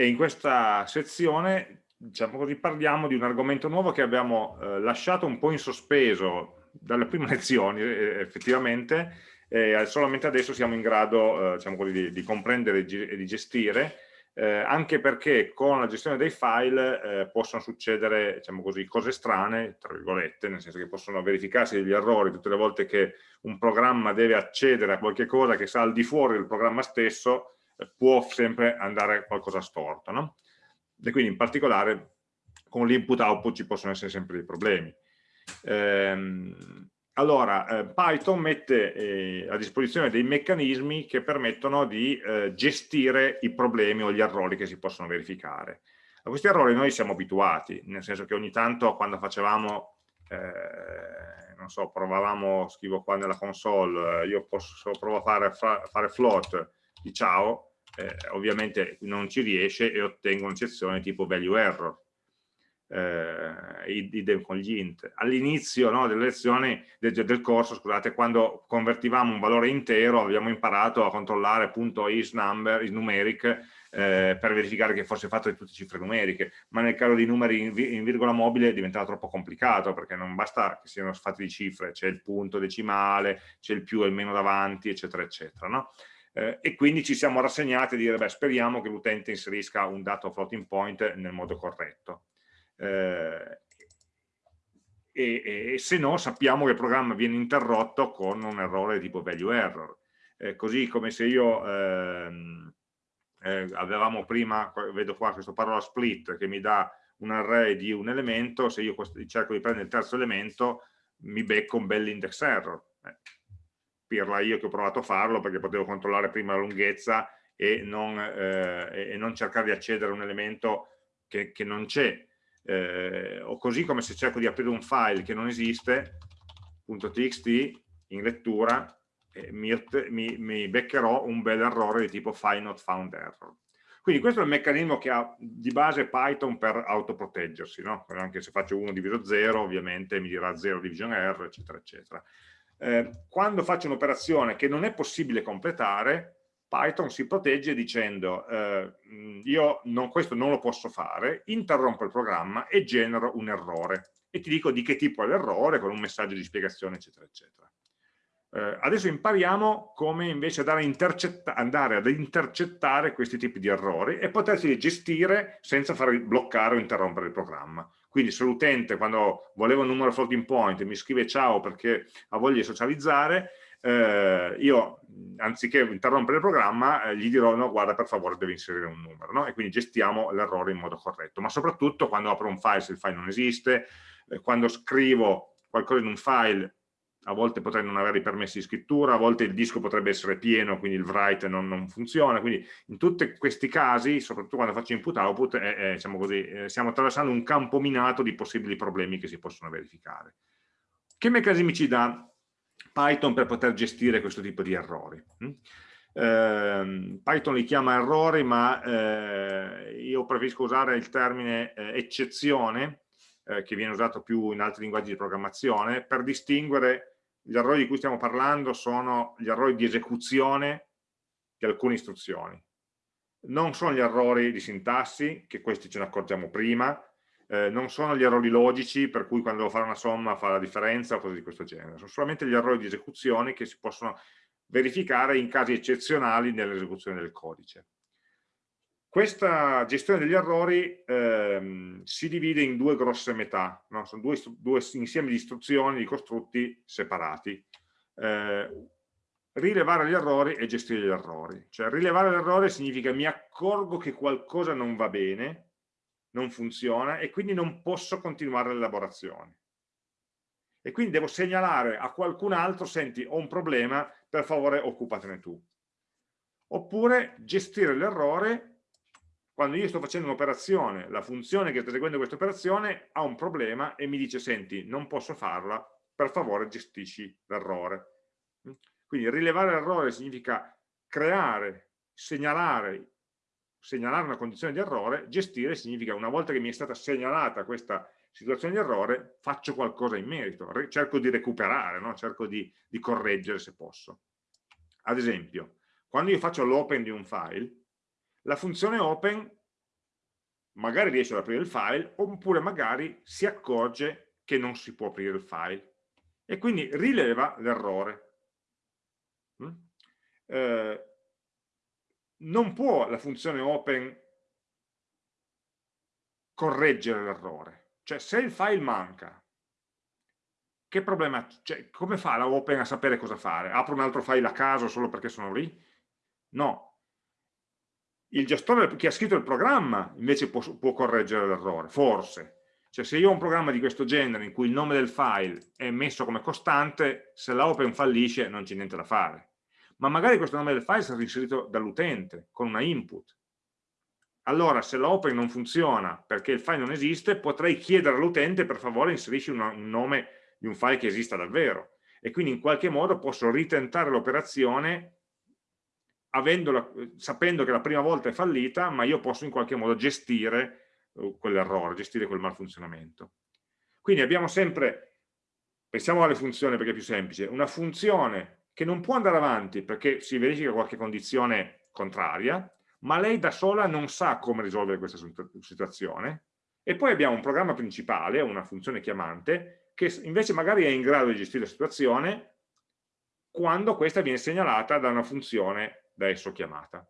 e in questa sezione diciamo così, parliamo di un argomento nuovo che abbiamo eh, lasciato un po' in sospeso dalle prime lezioni eh, effettivamente, eh, solamente adesso siamo in grado diciamo così, di, di, comprendere e di gestire, eh, anche perché con la gestione dei file eh, possono succedere diciamo così, cose strane, tra virgolette, nel senso che possono verificarsi degli errori tutte le volte che un programma deve accedere a qualche cosa che sta al di fuori del programma stesso, può sempre andare qualcosa storto. No? E quindi in particolare con l'input-output ci possono essere sempre dei problemi. Ehm, allora, eh, Python mette eh, a disposizione dei meccanismi che permettono di eh, gestire i problemi o gli errori che si possono verificare. A questi errori noi siamo abituati, nel senso che ogni tanto quando facevamo, eh, non so, provavamo, scrivo qua nella console, eh, io posso provare a fare, fare float di ciao, eh, ovviamente non ci riesce e ottengo un'eccezione tipo value error eh, idem con gli int. All'inizio no, delle lezioni del, del, corso, scusate, quando convertivamo un valore intero abbiamo imparato a controllare appunto isNumber, isNumeric, eh, per verificare che fosse fatto di tutte cifre numeriche, ma nel caso di numeri in, in virgola mobile diventava troppo complicato perché non basta che siano fatti di cifre, c'è il punto decimale, c'è il più e il meno davanti, eccetera, eccetera. No? Eh, e quindi ci siamo rassegnati a dire beh, speriamo che l'utente inserisca un dato floating point nel modo corretto. Eh, e, e, se no sappiamo che il programma viene interrotto con un errore tipo value error. Eh, così come se io ehm, eh, avevamo prima, vedo qua questo parola split che mi dà un array di un elemento, se io cerco di prendere il terzo elemento mi becco un bel index error. Eh, pirla io che ho provato a farlo perché potevo controllare prima la lunghezza e non, eh, e non cercare di accedere a un elemento che, che non c'è. Eh, o così come se cerco di aprire un file che non esiste, .txt, in lettura, eh, mi, mi, mi, beccherò un bel errore di tipo file not found error. Quindi questo è il meccanismo che ha di base Python per autoproteggersi, no? anche se faccio 1 diviso 0 ovviamente mi dirà 0 division error, eccetera, eccetera eh, quando faccio un'operazione che non è possibile completare, Python si protegge dicendo eh, io non, questo non lo posso fare, interrompo il programma e genero un errore e ti dico di che tipo è l'errore con un messaggio di spiegazione eccetera eccetera. Eh, adesso impariamo come invece andare, andare, ad intercettare questi tipi di errori e potersi gestire senza far bloccare o interrompere il programma. Quindi se l'utente quando voleva un numero floating point mi scrive ciao perché ha voglia di socializzare, eh, io anziché interrompere il programma eh, gli dirò no guarda per favore devi inserire un numero no? e quindi gestiamo l'errore in modo corretto ma soprattutto quando apro un file se il file non esiste eh, quando scrivo qualcosa in un file a volte potrei non avere i permessi di scrittura, a volte il disco potrebbe essere pieno, quindi il write non, non funziona, quindi in tutti questi casi, soprattutto quando faccio input-output, eh, eh, diciamo così, eh, stiamo attraversando un campo minato di possibili problemi che si possono verificare. Che meccanismi ci dà Python per poter gestire questo tipo di errori? Mm? Eh, Python li chiama errori, ma eh, io preferisco usare il termine eh, eccezione, che viene usato più in altri linguaggi di programmazione, per distinguere gli errori di cui stiamo parlando sono gli errori di esecuzione di alcune istruzioni. Non sono gli errori di sintassi, che questi ce ne accorgiamo prima, eh, non sono gli errori logici, per cui quando devo fare una somma fa la differenza o cose di questo genere. Sono solamente gli errori di esecuzione che si possono verificare in casi eccezionali nell'esecuzione del codice. Questa gestione degli errori ehm, si divide in due grosse metà, no? sono due, due, insiemi di istruzioni, di costrutti separati. Eh, rilevare gli errori e gestire gli errori. Cioè rilevare l'errore significa mi accorgo che qualcosa non va bene, non funziona e quindi non posso continuare l'elaborazione. E quindi devo segnalare a qualcun altro, senti, ho un problema, per favore occupatene tu. Oppure gestire l'errore quando io sto facendo un'operazione, la funzione che sta eseguendo questa operazione ha un problema e mi dice, senti, non posso farla, per favore gestisci l'errore. Quindi rilevare l'errore significa creare, segnalare, segnalare una condizione di errore, gestire significa una volta che mi è stata segnalata questa situazione di errore, faccio qualcosa in merito, cerco di recuperare, no? cerco di, di correggere se posso. Ad esempio, quando io faccio l'open di un file, la funzione open magari riesce ad aprire il file, oppure magari si accorge che non si può aprire il file e quindi rileva l'errore. Mm? Eh, non può la funzione open correggere l'errore. Cioè se il file manca, che problema, cioè, come fa la open a sapere cosa fare? Apro un altro file a caso solo perché sono lì? No. Il gestore che ha scritto il programma invece può, può correggere l'errore, forse. Cioè se io ho un programma di questo genere in cui il nome del file è messo come costante, se la open fallisce non c'è niente da fare ma magari questo nome del file sarà inserito dall'utente con una input. Allora, se l'open non funziona perché il file non esiste, potrei chiedere all'utente per favore inserisci una, un nome di un file che esista davvero. E quindi in qualche modo posso ritentare l'operazione sapendo che la prima volta è fallita, ma io posso in qualche modo gestire uh, quell'errore, gestire quel malfunzionamento. Quindi abbiamo sempre, pensiamo alle funzioni perché è più semplice, una funzione che non può andare avanti perché si verifica qualche condizione contraria, ma lei da sola non sa come risolvere questa situazione, e poi abbiamo un programma principale, una funzione chiamante, che invece magari è in grado di gestire la situazione quando questa viene segnalata da una funzione da esso chiamata.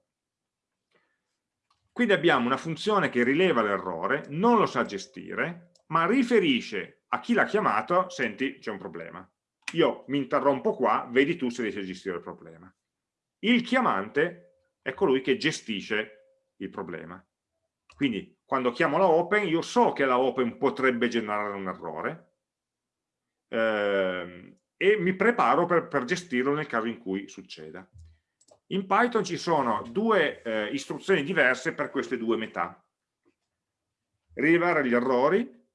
Quindi abbiamo una funzione che rileva l'errore, non lo sa gestire, ma riferisce a chi l'ha chiamato, senti, c'è un problema io mi interrompo qua, vedi tu se riesci a gestire il problema. Il chiamante è colui che gestisce il problema. Quindi quando chiamo la open, io so che la open potrebbe generare un errore ehm, e mi preparo per, per, gestirlo nel caso in cui succeda. In Python ci sono due eh, istruzioni diverse per queste due metà. Rilevare gli errori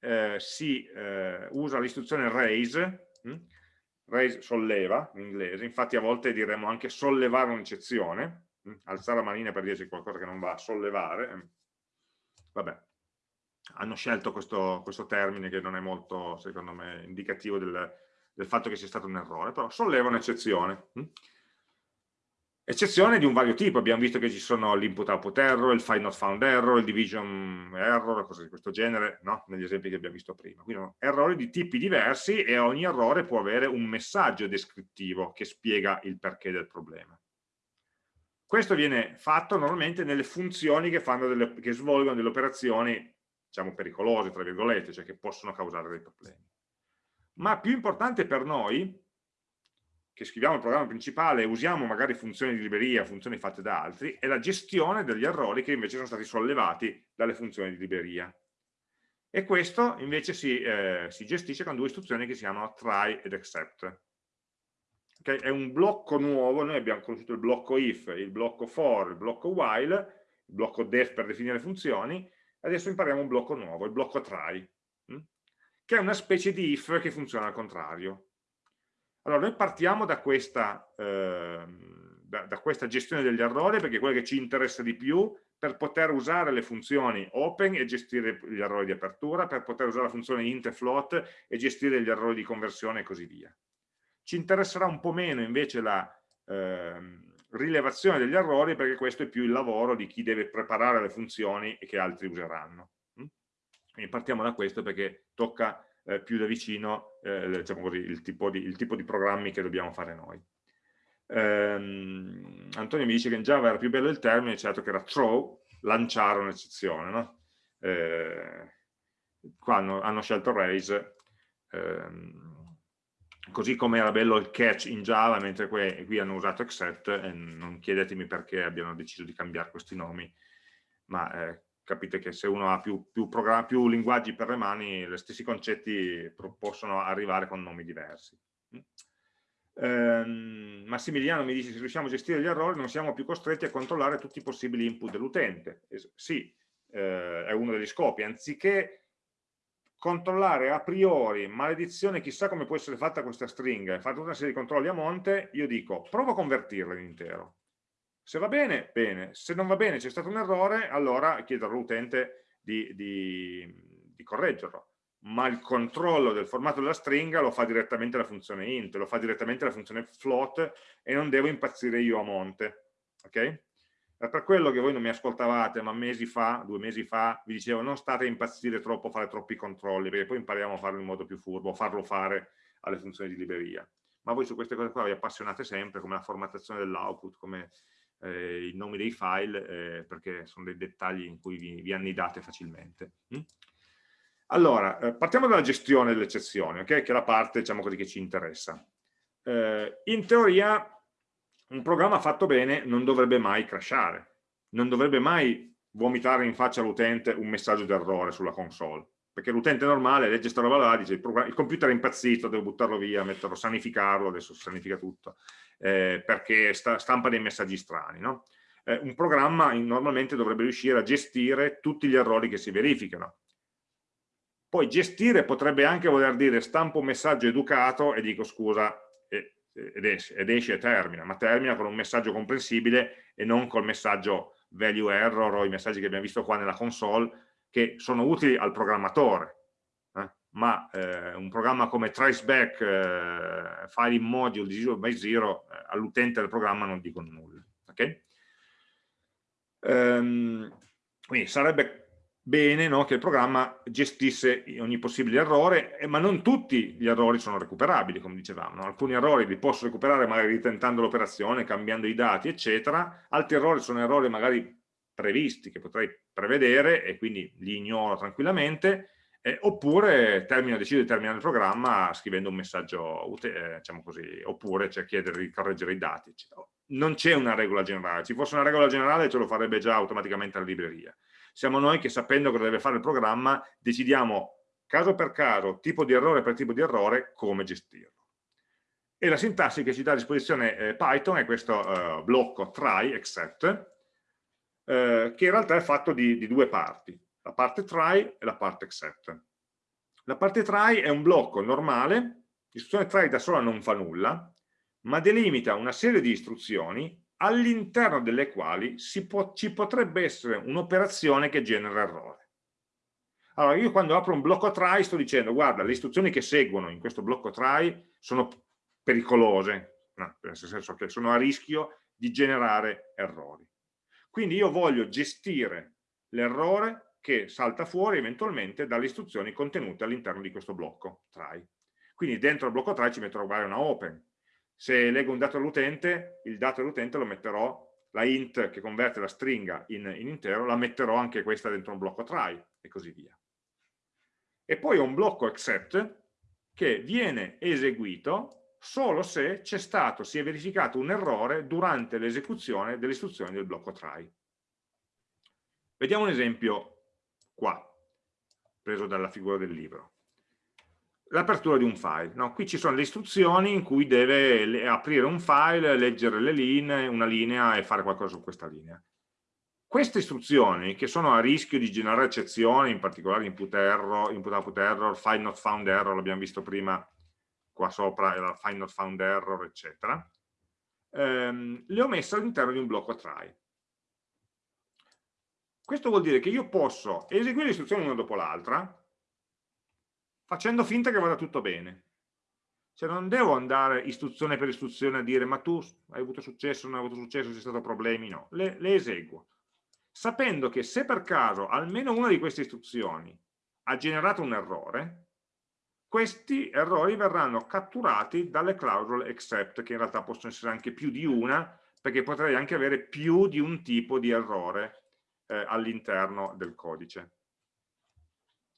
eh, si eh, usa l'istruzione raise, hm? raise solleva in inglese, infatti a volte diremmo anche sollevare un'eccezione, hm? alzare la manina per dirci qualcosa che non va, sollevare, hm? vabbè, hanno scelto questo, questo, termine che non è molto, secondo me, indicativo del, del fatto che sia stato un errore, però solleva un'eccezione. Eccezione di un vario tipo, abbiamo visto che ci sono l'input output error, il find not found error, il division error, cose di questo genere, no? negli esempi che abbiamo visto prima. Quindi errori di tipi diversi e ogni errore può avere un messaggio descrittivo che spiega il perché del problema. Questo viene fatto normalmente nelle funzioni che, delle, che svolgono delle operazioni, diciamo, pericolose, tra virgolette, cioè che possono causare dei problemi. Ma più importante per noi che scriviamo il programma principale e usiamo magari funzioni di libreria, funzioni fatte da altri, è la gestione degli errori che invece sono stati sollevati dalle funzioni di libreria. E questo invece si, eh, si gestisce con due istruzioni che si chiamano try ed except. Okay? È un blocco nuovo, noi abbiamo conosciuto il blocco if, il blocco for, il blocco while, il blocco def per definire funzioni, adesso impariamo un blocco nuovo, il blocco try, hm? che è una specie di if che funziona al contrario. Allora, noi partiamo da questa, eh, da, da questa, gestione degli errori, perché è quella che ci interessa di più, per poter usare le funzioni open e gestire gli errori di apertura, per poter usare la funzione int e float e gestire gli errori di conversione e così via. Ci interesserà un po' meno invece la eh, rilevazione degli errori, perché questo è più il lavoro di chi deve preparare le funzioni e che altri useranno. Quindi partiamo da questo perché tocca eh, più da vicino eh, diciamo così, il, tipo di, il, tipo di, programmi che dobbiamo fare noi. Ehm, Antonio mi dice che in Java era più bello il termine, certo che era throw, lanciare un'eccezione. No? Eh, qua hanno, hanno, scelto raise, ehm, così come era bello il catch in Java, mentre qui, qui hanno usato except, e non chiedetemi perché abbiano deciso di cambiare questi nomi, ma eh, capite che se uno ha più, più, più linguaggi per le mani, gli stessi concetti possono arrivare con nomi diversi. Ehm, Massimiliano mi dice se riusciamo a gestire gli errori non siamo più costretti a controllare tutti i possibili input dell'utente. sì, eh, è uno degli scopi, anziché controllare a priori, maledizione, chissà come può essere fatta questa stringa, e fare tutta una serie di controlli a monte, io dico, provo a convertirla in intero. Se va bene, bene. Se non va bene, c'è stato un errore, allora chiedo all'utente di, di, di correggerlo. Ma il controllo del formato della stringa lo fa direttamente la funzione int, lo fa direttamente la funzione float e non devo impazzire io a monte. Ok? È per quello che voi non mi ascoltavate, ma mesi fa, due mesi fa, vi dicevo non state a impazzire troppo, fare troppi controlli, perché poi impariamo a farlo in modo più furbo, farlo fare alle funzioni di libreria. Ma voi su queste cose qua vi appassionate sempre, come la formattazione dell'output, come eh, i nomi dei file, eh, perché sono dei dettagli in cui vi, vi annidate facilmente. Mm? Allora, eh, partiamo dalla gestione delle eccezioni, okay? che è la parte diciamo così, che ci interessa. Eh, in teoria un programma fatto bene non dovrebbe mai crashare, non dovrebbe mai vomitare in faccia all'utente un messaggio d'errore sulla console, perché l'utente normale legge questa roba là, dice il, il, computer è impazzito, devo buttarlo via, metterlo, sanificarlo, adesso sanifica tutto, eh, perché sta, stampa dei messaggi strani. No? Eh, un programma normalmente dovrebbe riuscire a gestire tutti gli errori che si verificano, poi gestire potrebbe anche voler dire stampo un messaggio educato e dico scusa ed esce, ed esce e termina, ma termina con un messaggio comprensibile e non col messaggio value error o i messaggi che abbiamo visto qua nella console che sono utili al programmatore, eh? ma eh, un programma come traceback, eh, file in module 0 by 0 eh, all'utente del programma non dicono nulla. Okay? Um, quindi sarebbe bene no, che il programma gestisse ogni possibile errore, eh, ma non tutti gli errori sono recuperabili, come dicevamo. No? Alcuni errori li posso recuperare magari ritentando l'operazione, cambiando i dati, eccetera. Altri errori sono errori magari previsti, che potrei prevedere e quindi li ignoro tranquillamente, eh, oppure termino, decido di terminare il programma scrivendo un messaggio, eh, diciamo così, oppure cioè chiedere di correggere i dati. Non c'è una regola generale, ci fosse una regola generale ce lo farebbe già automaticamente la libreria siamo noi che sapendo cosa deve fare il programma decidiamo caso per caso, tipo di errore per tipo di errore, come gestirlo. E la sintassi che ci dà a disposizione eh, Python è questo eh, blocco try, except, eh, che in realtà è fatto di, di due parti, la parte try e la parte except. La parte try è un blocco normale, l'istruzione try da sola non fa nulla, ma delimita una serie di istruzioni all'interno delle quali può, ci potrebbe essere un'operazione che genera errore. Allora, io quando apro un blocco try sto dicendo, guarda, le istruzioni che seguono in questo blocco try sono pericolose, no, nel senso che sono a rischio di generare errori. Quindi io voglio gestire l'errore che salta fuori eventualmente dalle istruzioni contenute all'interno di questo blocco try. Quindi dentro il blocco try ci metterò magari una open, se leggo un dato all'utente, il dato all'utente lo metterò, la int che converte la stringa in, in, intero, la metterò anche questa dentro un blocco try e così via. E poi ho un blocco except che viene eseguito solo se c'è stato, si è verificato un errore durante l'esecuzione delle istruzioni del blocco try. Vediamo un esempio qua, preso dalla figura del libro l'apertura di un file. No? Qui ci sono le istruzioni in cui deve aprire un file, leggere le linee, una linea e fare qualcosa su questa linea. Queste istruzioni, che sono a rischio di generare eccezioni, in particolare input error, input output error, file not found error, l'abbiamo visto prima qua sopra, era file not found error, eccetera, ehm, le ho messe all'interno di un blocco try. Questo vuol dire che io posso eseguire le istruzioni una dopo l'altra, facendo finta che vada tutto bene. Cioè non devo andare istruzione per istruzione a dire ma tu hai avuto successo, non hai avuto successo, sono stati problemi, no, le, le eseguo. Sapendo che se per caso almeno una di queste istruzioni ha generato un errore, questi errori verranno catturati dalle clausole except, che in realtà possono essere anche più di una, perché potrei anche avere più di un tipo di errore eh, all'interno del codice.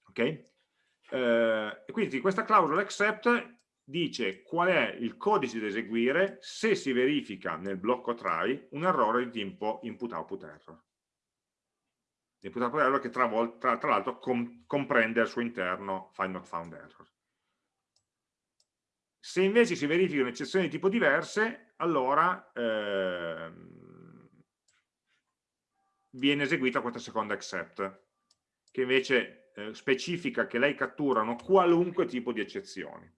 Ok? Eh, quindi questa clausola accept dice qual è il codice da eseguire se si verifica nel blocco try un errore di tipo input output error. Input output error che tra l'altro com comprende al suo interno find not found error. Se invece si verificano eccezioni di tipo diverse, allora ehm, viene eseguita questa seconda accept, che invece eh, specifica che lei catturano qualunque tipo di eccezioni.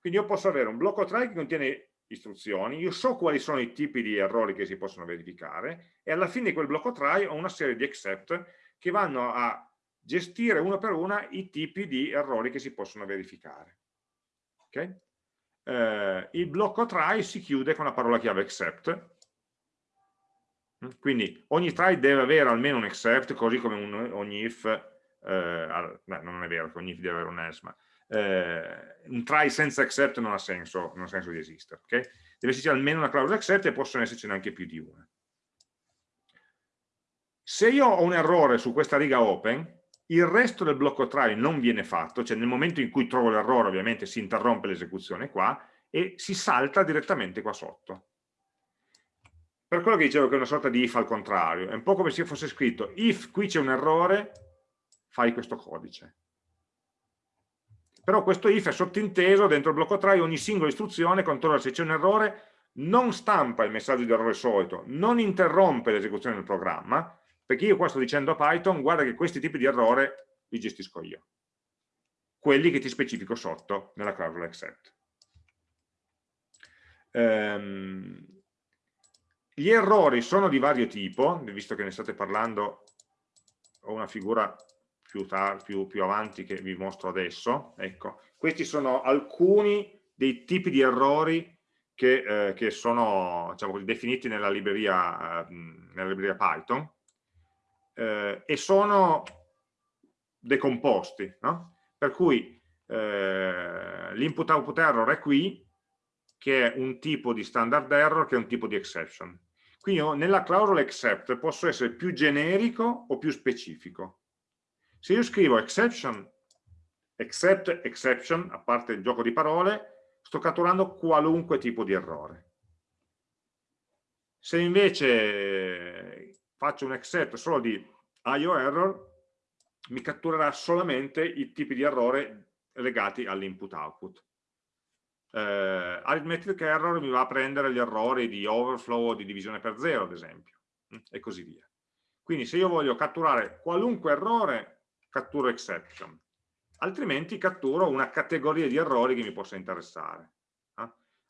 Quindi io posso avere un blocco try che contiene istruzioni, io so quali sono i tipi di errori che si possono verificare e alla fine di quel blocco try ho una serie di except che vanno a gestire uno per una i tipi di errori che si possono verificare. Okay? Eh, il blocco try si chiude con la parola chiave except Quindi ogni try deve avere almeno un except, così come un, ogni if, eh, beh, non è vero che ogni if deve avere un else, ma eh, un try senza except non ha senso, non ha senso di esistere. Okay? Deve esserci almeno una clausola except e possono esserci anche più di una. Se io ho un errore su questa riga open, il resto del blocco try non viene fatto, cioè nel momento in cui trovo l'errore ovviamente si interrompe l'esecuzione qua e si salta direttamente qua sotto. Per quello che dicevo che è una sorta di if al contrario, è un po' come se fosse scritto if qui c'è un errore, fai questo codice. Però questo if è sottinteso dentro il blocco try, ogni singola istruzione controlla se c'è un errore, non stampa il messaggio di errore solito, non interrompe l'esecuzione del programma, perché io qua sto dicendo a Python, guarda che questi tipi di errore li gestisco io. Quelli che ti specifico sotto nella clausola except. Ehm, gli errori sono di vario tipo, visto che ne state parlando, ho una figura più, più, più avanti che vi mostro adesso. Ecco, questi sono alcuni dei tipi di errori che, eh, che sono diciamo definiti nella libreria, eh, nella libreria Python eh, e sono decomposti, no? per cui eh, l'input output error è qui, che è un tipo di standard error, che è un tipo di exception. Quindi io, nella clausola except posso essere più generico o più specifico. Se io scrivo exception, except exception, a parte il gioco di parole, sto catturando qualunque tipo di errore. Se invece faccio un except solo di IO error, mi catturerà solamente i tipi di errore legati all'input output. Eh, arithmetic error mi va a prendere gli errori di overflow o di divisione per zero, ad esempio, mm, e così via. Quindi se io voglio catturare qualunque errore, catturo exception, altrimenti catturo una categoria di errori che mi possa interessare. Eh?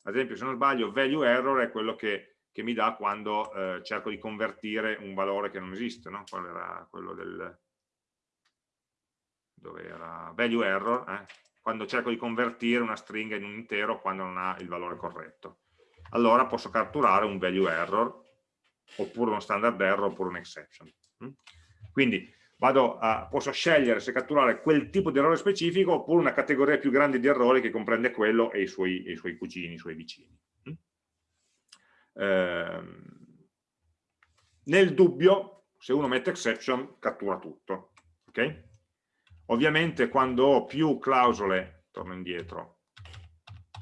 Ad esempio, se non sbaglio, value error è quello che che mi dà quando eh, cerco di convertire un valore che non esiste, no? Qual era quello del... dove era? Value error, eh? quando cerco di convertire una stringa in un intero quando non ha il valore corretto. Allora posso catturare un value error, oppure uno standard error, oppure un exception. Mm? Quindi a, posso scegliere se catturare quel tipo di errore specifico oppure una categoria più grande di errori che comprende quello e i suoi, e i suoi cugini, i suoi vicini. Ehm, nel dubbio, se uno mette exception, cattura tutto. Okay? Ovviamente quando ho più clausole, torno indietro,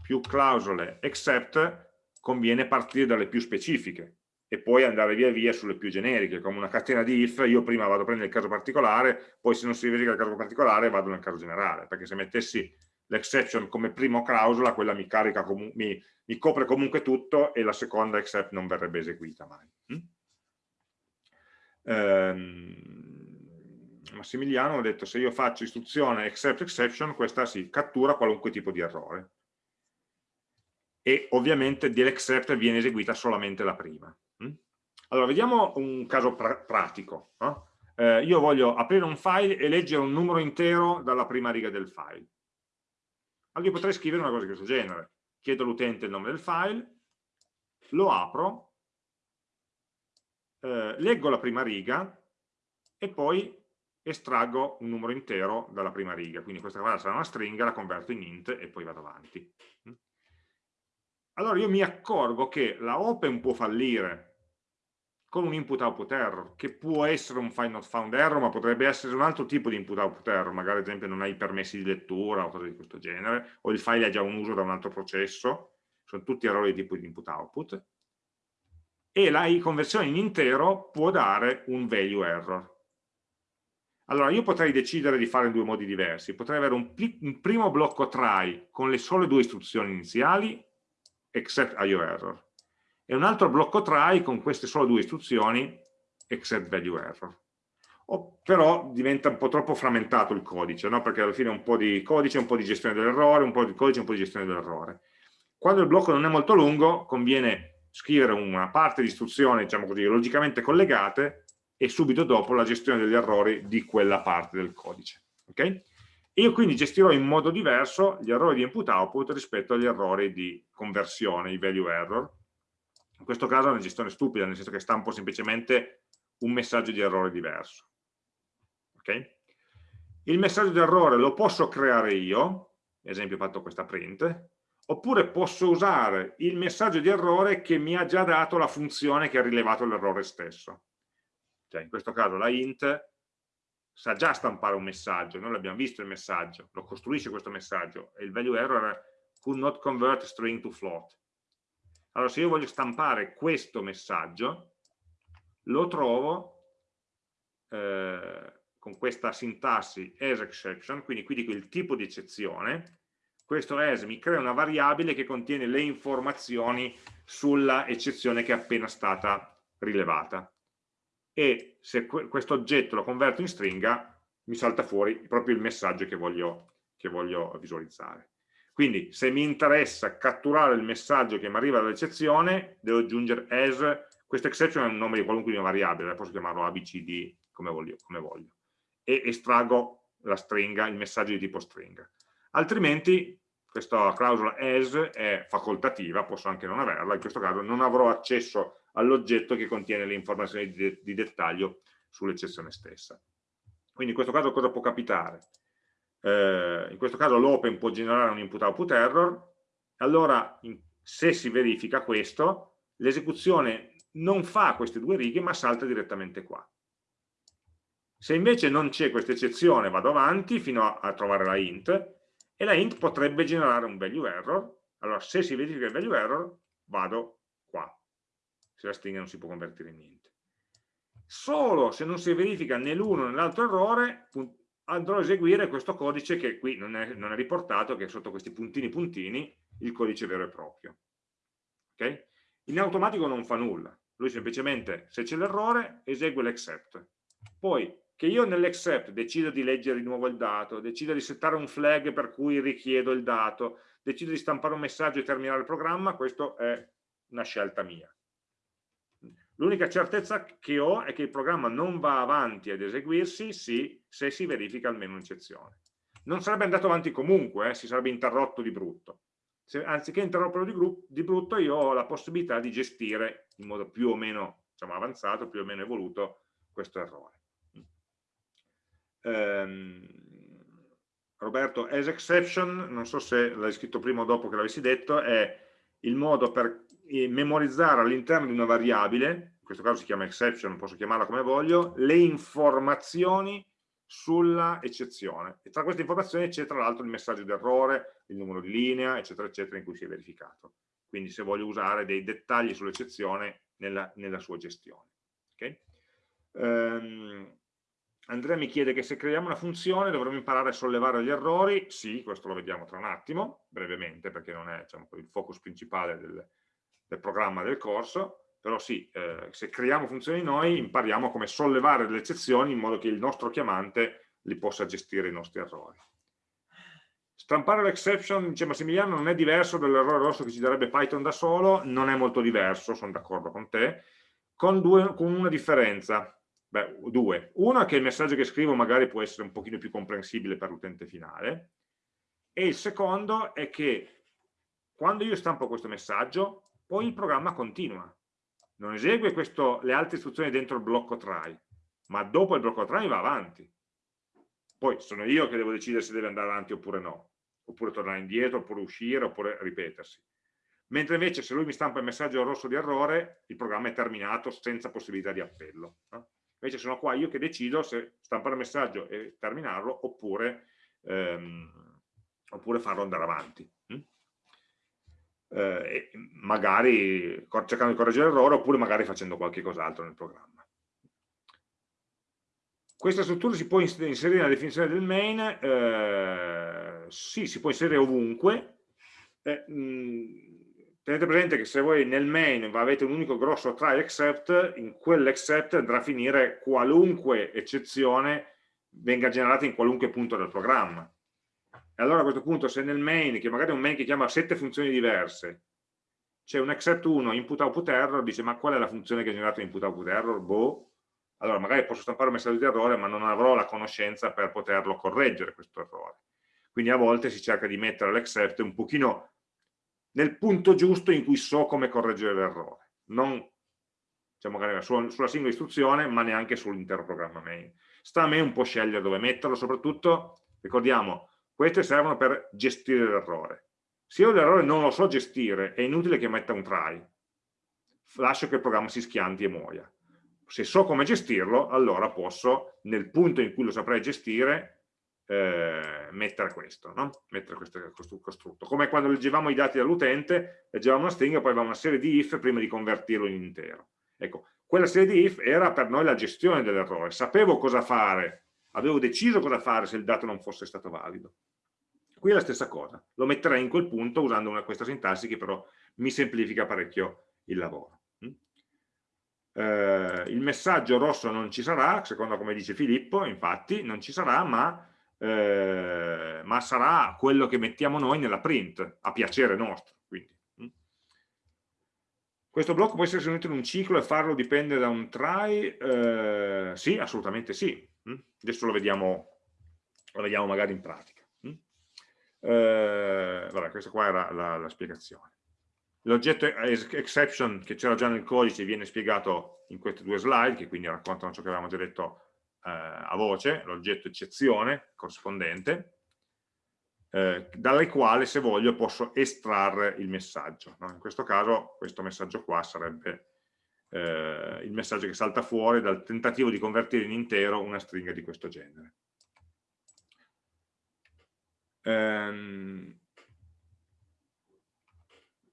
più clausole except, conviene partire dalle più specifiche e poi andare via via sulle più generiche, come una catena di if, io prima vado a prendere il caso particolare, poi se non si verifica il caso particolare vado nel caso generale, perché se mettessi l'exception come prima clausola, quella mi, carica mi, mi, copre comunque tutto e la seconda except non verrebbe eseguita mai. Mm? Ehm, Massimiliano ha detto se io faccio istruzione except exception, questa si cattura qualunque tipo di errore. E ovviamente dell'except viene eseguita solamente la prima. Mm? Allora, vediamo un caso pra pratico. No? Eh, io voglio aprire un file e leggere un numero intero dalla prima riga del file allora io potrei scrivere una cosa di questo genere. Chiedo all'utente il nome del file, lo apro, eh, leggo la prima riga e poi estraggo un numero intero dalla prima riga. Quindi questa qua sarà una stringa, la converto in int e poi vado avanti. Allora io mi accorgo che la open può fallire con un input output error, che può essere un find not found error, ma potrebbe essere un altro tipo di input output error, magari ad esempio non hai permessi di lettura o cose di questo genere, o il file ha già un uso da un altro processo, sono tutti errori di tipo di input output, e la conversione in intero può dare un value error. Allora io potrei decidere di fare in due modi diversi, potrei avere un, un primo blocco try con le sole due istruzioni iniziali, except IO error, e un altro blocco try con queste solo due istruzioni except value error. O, però diventa un po' troppo frammentato il codice, no? perché alla fine un po' di codice, un po' di gestione dell'errore, un po' di codice, un po' di gestione dell'errore. Quando il blocco non è molto lungo, conviene scrivere una parte di istruzioni, diciamo così, logicamente collegate e subito dopo la gestione degli errori di quella parte del codice. Okay? Io quindi gestirò in modo diverso gli errori di input-output rispetto agli errori di conversione, i value error, In questo caso è una gestione stupida, nel senso che stampo semplicemente un messaggio di errore diverso. Okay? Il messaggio di errore lo posso creare io, esempio ho fatto questa print, oppure posso usare il messaggio di errore che mi ha già dato la funzione che ha rilevato l'errore stesso. Cioè in questo caso la int sa già stampare un messaggio, noi l'abbiamo visto il messaggio, lo costruisce questo messaggio e il value error è could not convert string to float. Allora se io voglio stampare questo messaggio, lo trovo eh, con questa sintassi as exception, quindi qui dico il tipo di eccezione, questo as mi crea una variabile che contiene le informazioni sulla eccezione che è appena stata rilevata e se questo oggetto lo converto in stringa mi salta fuori proprio il messaggio che voglio, che voglio visualizzare. Quindi se mi interessa catturare il messaggio che mi arriva dall'eccezione, devo aggiungere as, questa exception è un nome di qualunque mia variabile, posso chiamarlo abcd come voglio, come voglio, e estraggo la stringa, il messaggio di tipo stringa. Altrimenti questa clausola as è facoltativa, posso anche non averla, in questo caso non avrò accesso all'oggetto che contiene le informazioni di, di dettaglio sull'eccezione stessa. Quindi in questo caso cosa può capitare? Eh, in questo caso l'open può generare un input-output error, allora in, se si verifica questo, l'esecuzione non fa queste due righe ma salta direttamente qua. Se invece non c'è questa eccezione vado avanti fino a, a trovare la int e la int potrebbe generare un value error, allora se si verifica il value error vado qua, se la stringa non si può convertire in niente. Solo se non si verifica né l'uno né l'altro errore andrò a eseguire questo codice che qui non è, non è, riportato, che è sotto questi puntini puntini, il codice vero e proprio. Okay? In automatico non fa nulla, lui semplicemente, se c'è l'errore, esegue l'except. Poi che io nell'except decido di leggere di nuovo il dato, decido di settare un flag per cui richiedo il dato, decido di stampare un messaggio e terminare il programma, questa è una scelta mia. L'unica certezza che ho è che il programma non va avanti ad eseguirsi sì, se si verifica almeno un'eccezione. Non sarebbe andato avanti comunque, eh, si sarebbe interrotto di brutto. Se, anziché interromperlo di, di, brutto, io ho la possibilità di gestire in modo più o meno diciamo, avanzato, più o meno evoluto, questo errore ehm, Roberto, as exception, non so se l'hai scritto prima o dopo che l'avessi detto, è il modo per memorizzare all'interno di una variabile, in questo caso si chiama exception, posso chiamarla come voglio, le informazioni sulla eccezione. E tra queste informazioni c'è tra l'altro il messaggio d'errore, il numero di linea, eccetera, eccetera, in cui si è verificato. Quindi se voglio usare dei dettagli sull'eccezione nella, nella, sua gestione. Okay? Um, Andrea mi chiede che se creiamo una funzione dovremmo imparare a sollevare gli errori, sì, questo lo vediamo tra un attimo, brevemente, perché non è diciamo, il focus principale del, del, programma del corso, però sì, eh, se creiamo funzioni noi impariamo come sollevare delle eccezioni in modo che il nostro chiamante li possa gestire i nostri errori. Stampare l'exception, dice Massimiliano, non è diverso dall'errore rosso che ci darebbe Python da solo, non è molto diverso, sono d'accordo con te, con, due, con una differenza, Beh, due. Uno è che il messaggio che scrivo magari può essere un pochino più comprensibile per l'utente finale e il secondo è che quando io stampo questo messaggio, poi il programma continua. Non esegue questo, le altre istruzioni dentro il blocco try, ma dopo il blocco try va avanti. Poi sono io che devo decidere se deve andare avanti oppure no, oppure tornare indietro, oppure uscire, oppure ripetersi. Mentre invece se lui mi stampa il messaggio rosso di errore, il programma è terminato senza possibilità di appello. Invece sono qua io che decido se stampare il messaggio e terminarlo oppure, ehm, oppure farlo andare avanti. Eh, magari cercando di correggere l'errore oppure magari facendo qualche cos'altro nel programma. Questa struttura si può inserire nella definizione del main? Eh, sì, si può inserire ovunque. Eh, mh, tenete presente che se voi nel main avete un unico grosso try except, in quell'except andrà a finire qualunque eccezione venga generata in qualunque punto del programma. E allora a questo punto se nel main, che magari è un main che chiama sette funzioni diverse, c'è un except 1 input output error, dice ma qual è la funzione che ha generato input output error? Boh. Allora magari posso stampare un messaggio di errore ma non avrò la conoscenza per poterlo correggere questo errore. Quindi a volte si cerca di mettere l'except un pochino nel punto giusto in cui so come correggere l'errore. non diciamo magari sulla, sulla singola istruzione, ma neanche sull'intero programma main. Sta a me un po' scegliere dove metterlo, soprattutto, ricordiamo, queste servono per gestire l'errore. Se io l'errore non lo so gestire, è inutile che metta un try, lascio che il programma si schianti e muoia. Se so come gestirlo, allora posso, nel punto in cui lo saprei gestire, eh, mettere questo, no? mettere questo, costrutto. Come quando leggevamo i dati dall'utente, leggevamo una stringa poi avevamo una serie di if prima di convertirlo in intero. Ecco, quella serie di if era per noi la gestione dell'errore, sapevo cosa fare, avevo deciso cosa fare se il dato non fosse stato valido. Qui è la stessa cosa, lo metterei in quel punto usando una, questa sintassi che però mi semplifica parecchio il lavoro. Mm? Eh, il messaggio rosso non ci sarà, secondo come dice Filippo, infatti non ci sarà, ma eh, ma sarà quello che mettiamo noi nella print, a piacere nostro. Quindi. Mm. Questo blocco può essere unito in un ciclo e farlo dipende da un try? Eh, sì, assolutamente sì. Mm. Adesso lo vediamo, lo vediamo magari in pratica. Mm. Eh, vabbè, questa qua era la, la spiegazione. L'oggetto exception che c'era già nel codice viene spiegato in queste due slide, che quindi raccontano ciò che avevamo già detto eh, a voce, l'oggetto eccezione corrispondente, eh, dalle quali se voglio posso estrarre il messaggio. No? In questo caso questo messaggio qua sarebbe eh, il messaggio che salta fuori dal tentativo di convertire in intero una stringa di questo genere. Ehm,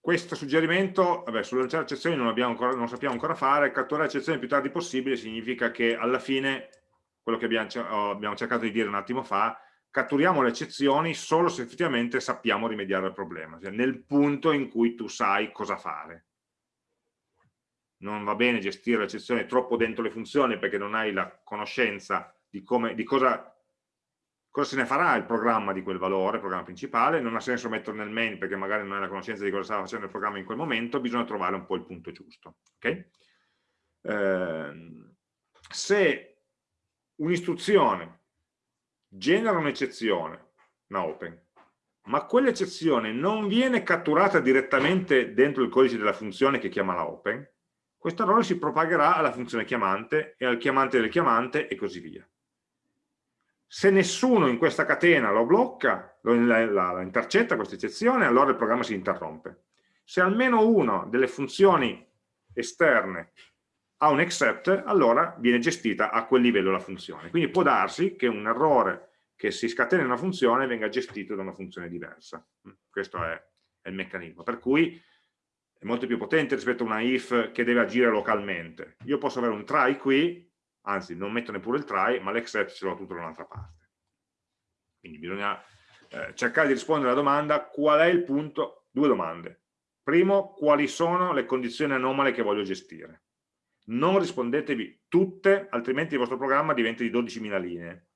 questo suggerimento, vabbè, sulle eccezioni non, ancora, non sappiamo ancora fare, catturare eccezioni il più tardi possibile significa che alla fine quello che abbiamo, oh, abbiamo cercato di dire un attimo fa, catturiamo le eccezioni solo se effettivamente sappiamo rimediare al problema, cioè nel punto in cui tu sai cosa fare. Non va bene gestire le eccezioni troppo dentro le funzioni perché non hai la conoscenza di, come, di cosa, cosa, se ne farà il programma di quel valore, il programma principale, non ha senso metterlo nel main perché magari non hai la conoscenza di cosa stava facendo il programma in quel momento, bisogna trovare un po' il punto giusto. Okay? Eh, se un'istruzione genera un'eccezione, una open, ma quell'eccezione non viene catturata direttamente dentro il codice della funzione che chiama la open, questo errore si propagherà alla funzione chiamante e al chiamante del chiamante e così via. Se nessuno in questa catena lo blocca, lo, la, la, intercetta questa eccezione, allora il programma si interrompe. Se almeno una delle funzioni esterne ha un accept, allora viene gestita a quel livello la funzione. Quindi può darsi che un errore che si scatena in una funzione venga gestito da una funzione diversa. Mm, questo è, è il meccanismo. Per cui è molto più potente rispetto a una if che deve agire localmente. Io posso avere un try qui, anzi non metto neppure il try, ma l'except ce l'ho tutto da un'altra parte. Quindi bisogna eh, cercare di rispondere alla domanda qual è il punto, due domande. Primo, quali sono le condizioni anomale che voglio gestire? non rispondetevi tutte, altrimenti il vostro programma diventa di 12.000 linee.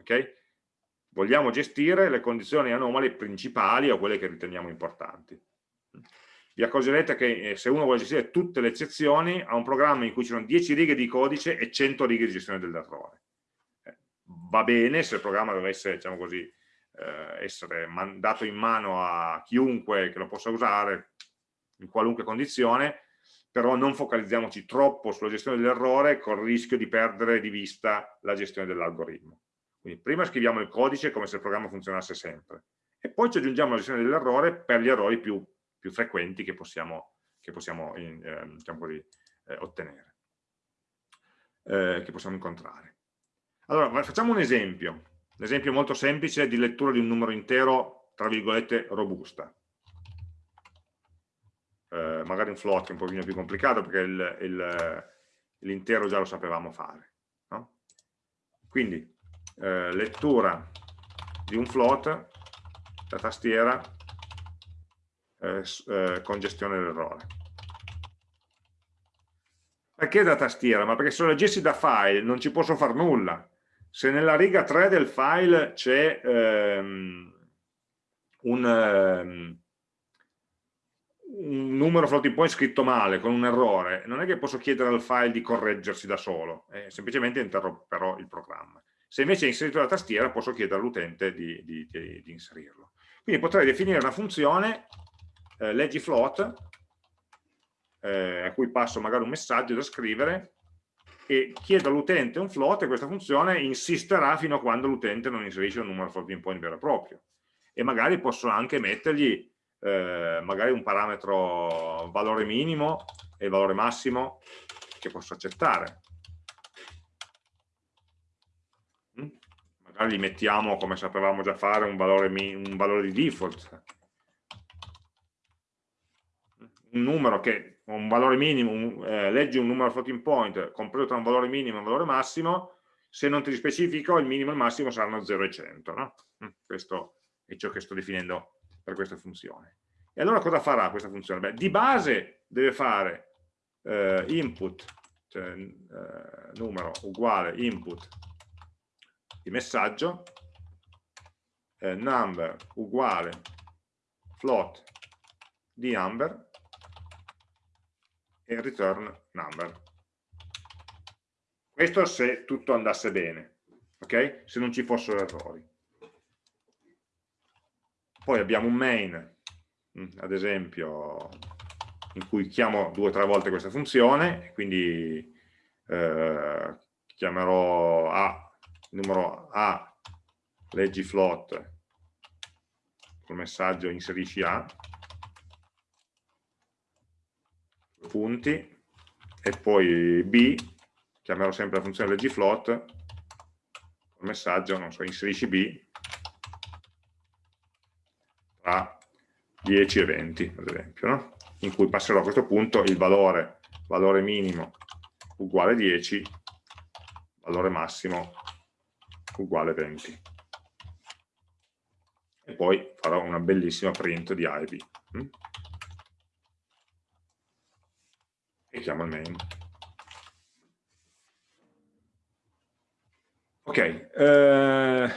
Okay? Vogliamo gestire le condizioni anomale principali o quelle che riteniamo importanti. Vi accorgerete che eh, se uno vuole gestire tutte le eccezioni, ha un programma in cui ci sono 10 righe di codice e 100 righe di gestione dell'errore. Eh, va bene se il programma dovesse, diciamo così, eh, essere dato in mano a chiunque che lo possa usare in qualunque condizione, però non focalizziamoci troppo sulla gestione dell'errore col rischio di perdere di vista la gestione dell'algoritmo. Quindi prima scriviamo il codice come se il programma funzionasse sempre e poi ci aggiungiamo la gestione dell'errore per gli errori più, più frequenti che possiamo, che possiamo eh, diciamo così, eh, ottenere, eh, che possiamo incontrare. Allora, facciamo un esempio, un esempio molto semplice di lettura di un numero intero, tra virgolette, robusta eh, magari un float è un pochino più complicato perché l'intero già lo sapevamo fare. No? Quindi eh, lettura di un float da tastiera con gestione dell'errore. Perché da tastiera? Ma perché se lo leggessi da file non ci posso fare nulla. Se nella riga 3 del file c'è ehm, un, ehm, un numero floating point scritto male, con un errore, non è che posso chiedere al file di correggersi da solo, eh, semplicemente interromperò il programma. Se invece è inserito la tastiera, posso chiedere all'utente di, di, di, di, inserirlo. Quindi potrei definire una funzione, eh, leggi float, eh, a cui passo magari un messaggio da scrivere e chiedo all'utente un float e questa funzione insisterà fino a quando l'utente non inserisce un numero floating point vero e proprio. E magari posso anche mettergli eh, magari un parametro valore minimo e valore massimo che posso accettare. Mm? magari gli mettiamo come sapevamo già fare un valore, un valore di default un numero che un valore minimo, un, eh, leggi un numero floating point compreso tra un valore minimo e un valore massimo, se non ti specifico il minimo e il massimo saranno 0 e 100. No? Mm, questo è ciò che sto definendo per questa funzione. E allora cosa farà questa funzione? Beh, di base deve fare eh, input, cioè eh, numero uguale input di messaggio, eh, number uguale float di number e return number. Questo se tutto andasse bene, ok? Se non ci fossero errori. Poi abbiamo un main, mm, ad esempio, in cui chiamo due o tre volte questa funzione, quindi eh, chiamerò A, numero A, leggi float, col messaggio inserisci A, punti e poi b, chiamerò sempre la funzione leggifloat, il messaggio, non so, inserisci b tra 10 e 20, ad esempio, no? in cui passerò a questo punto il valore, valore minimo uguale 10, valore massimo uguale 20. E poi farò una bellissima print di A e chiamo il main. Ok, eh,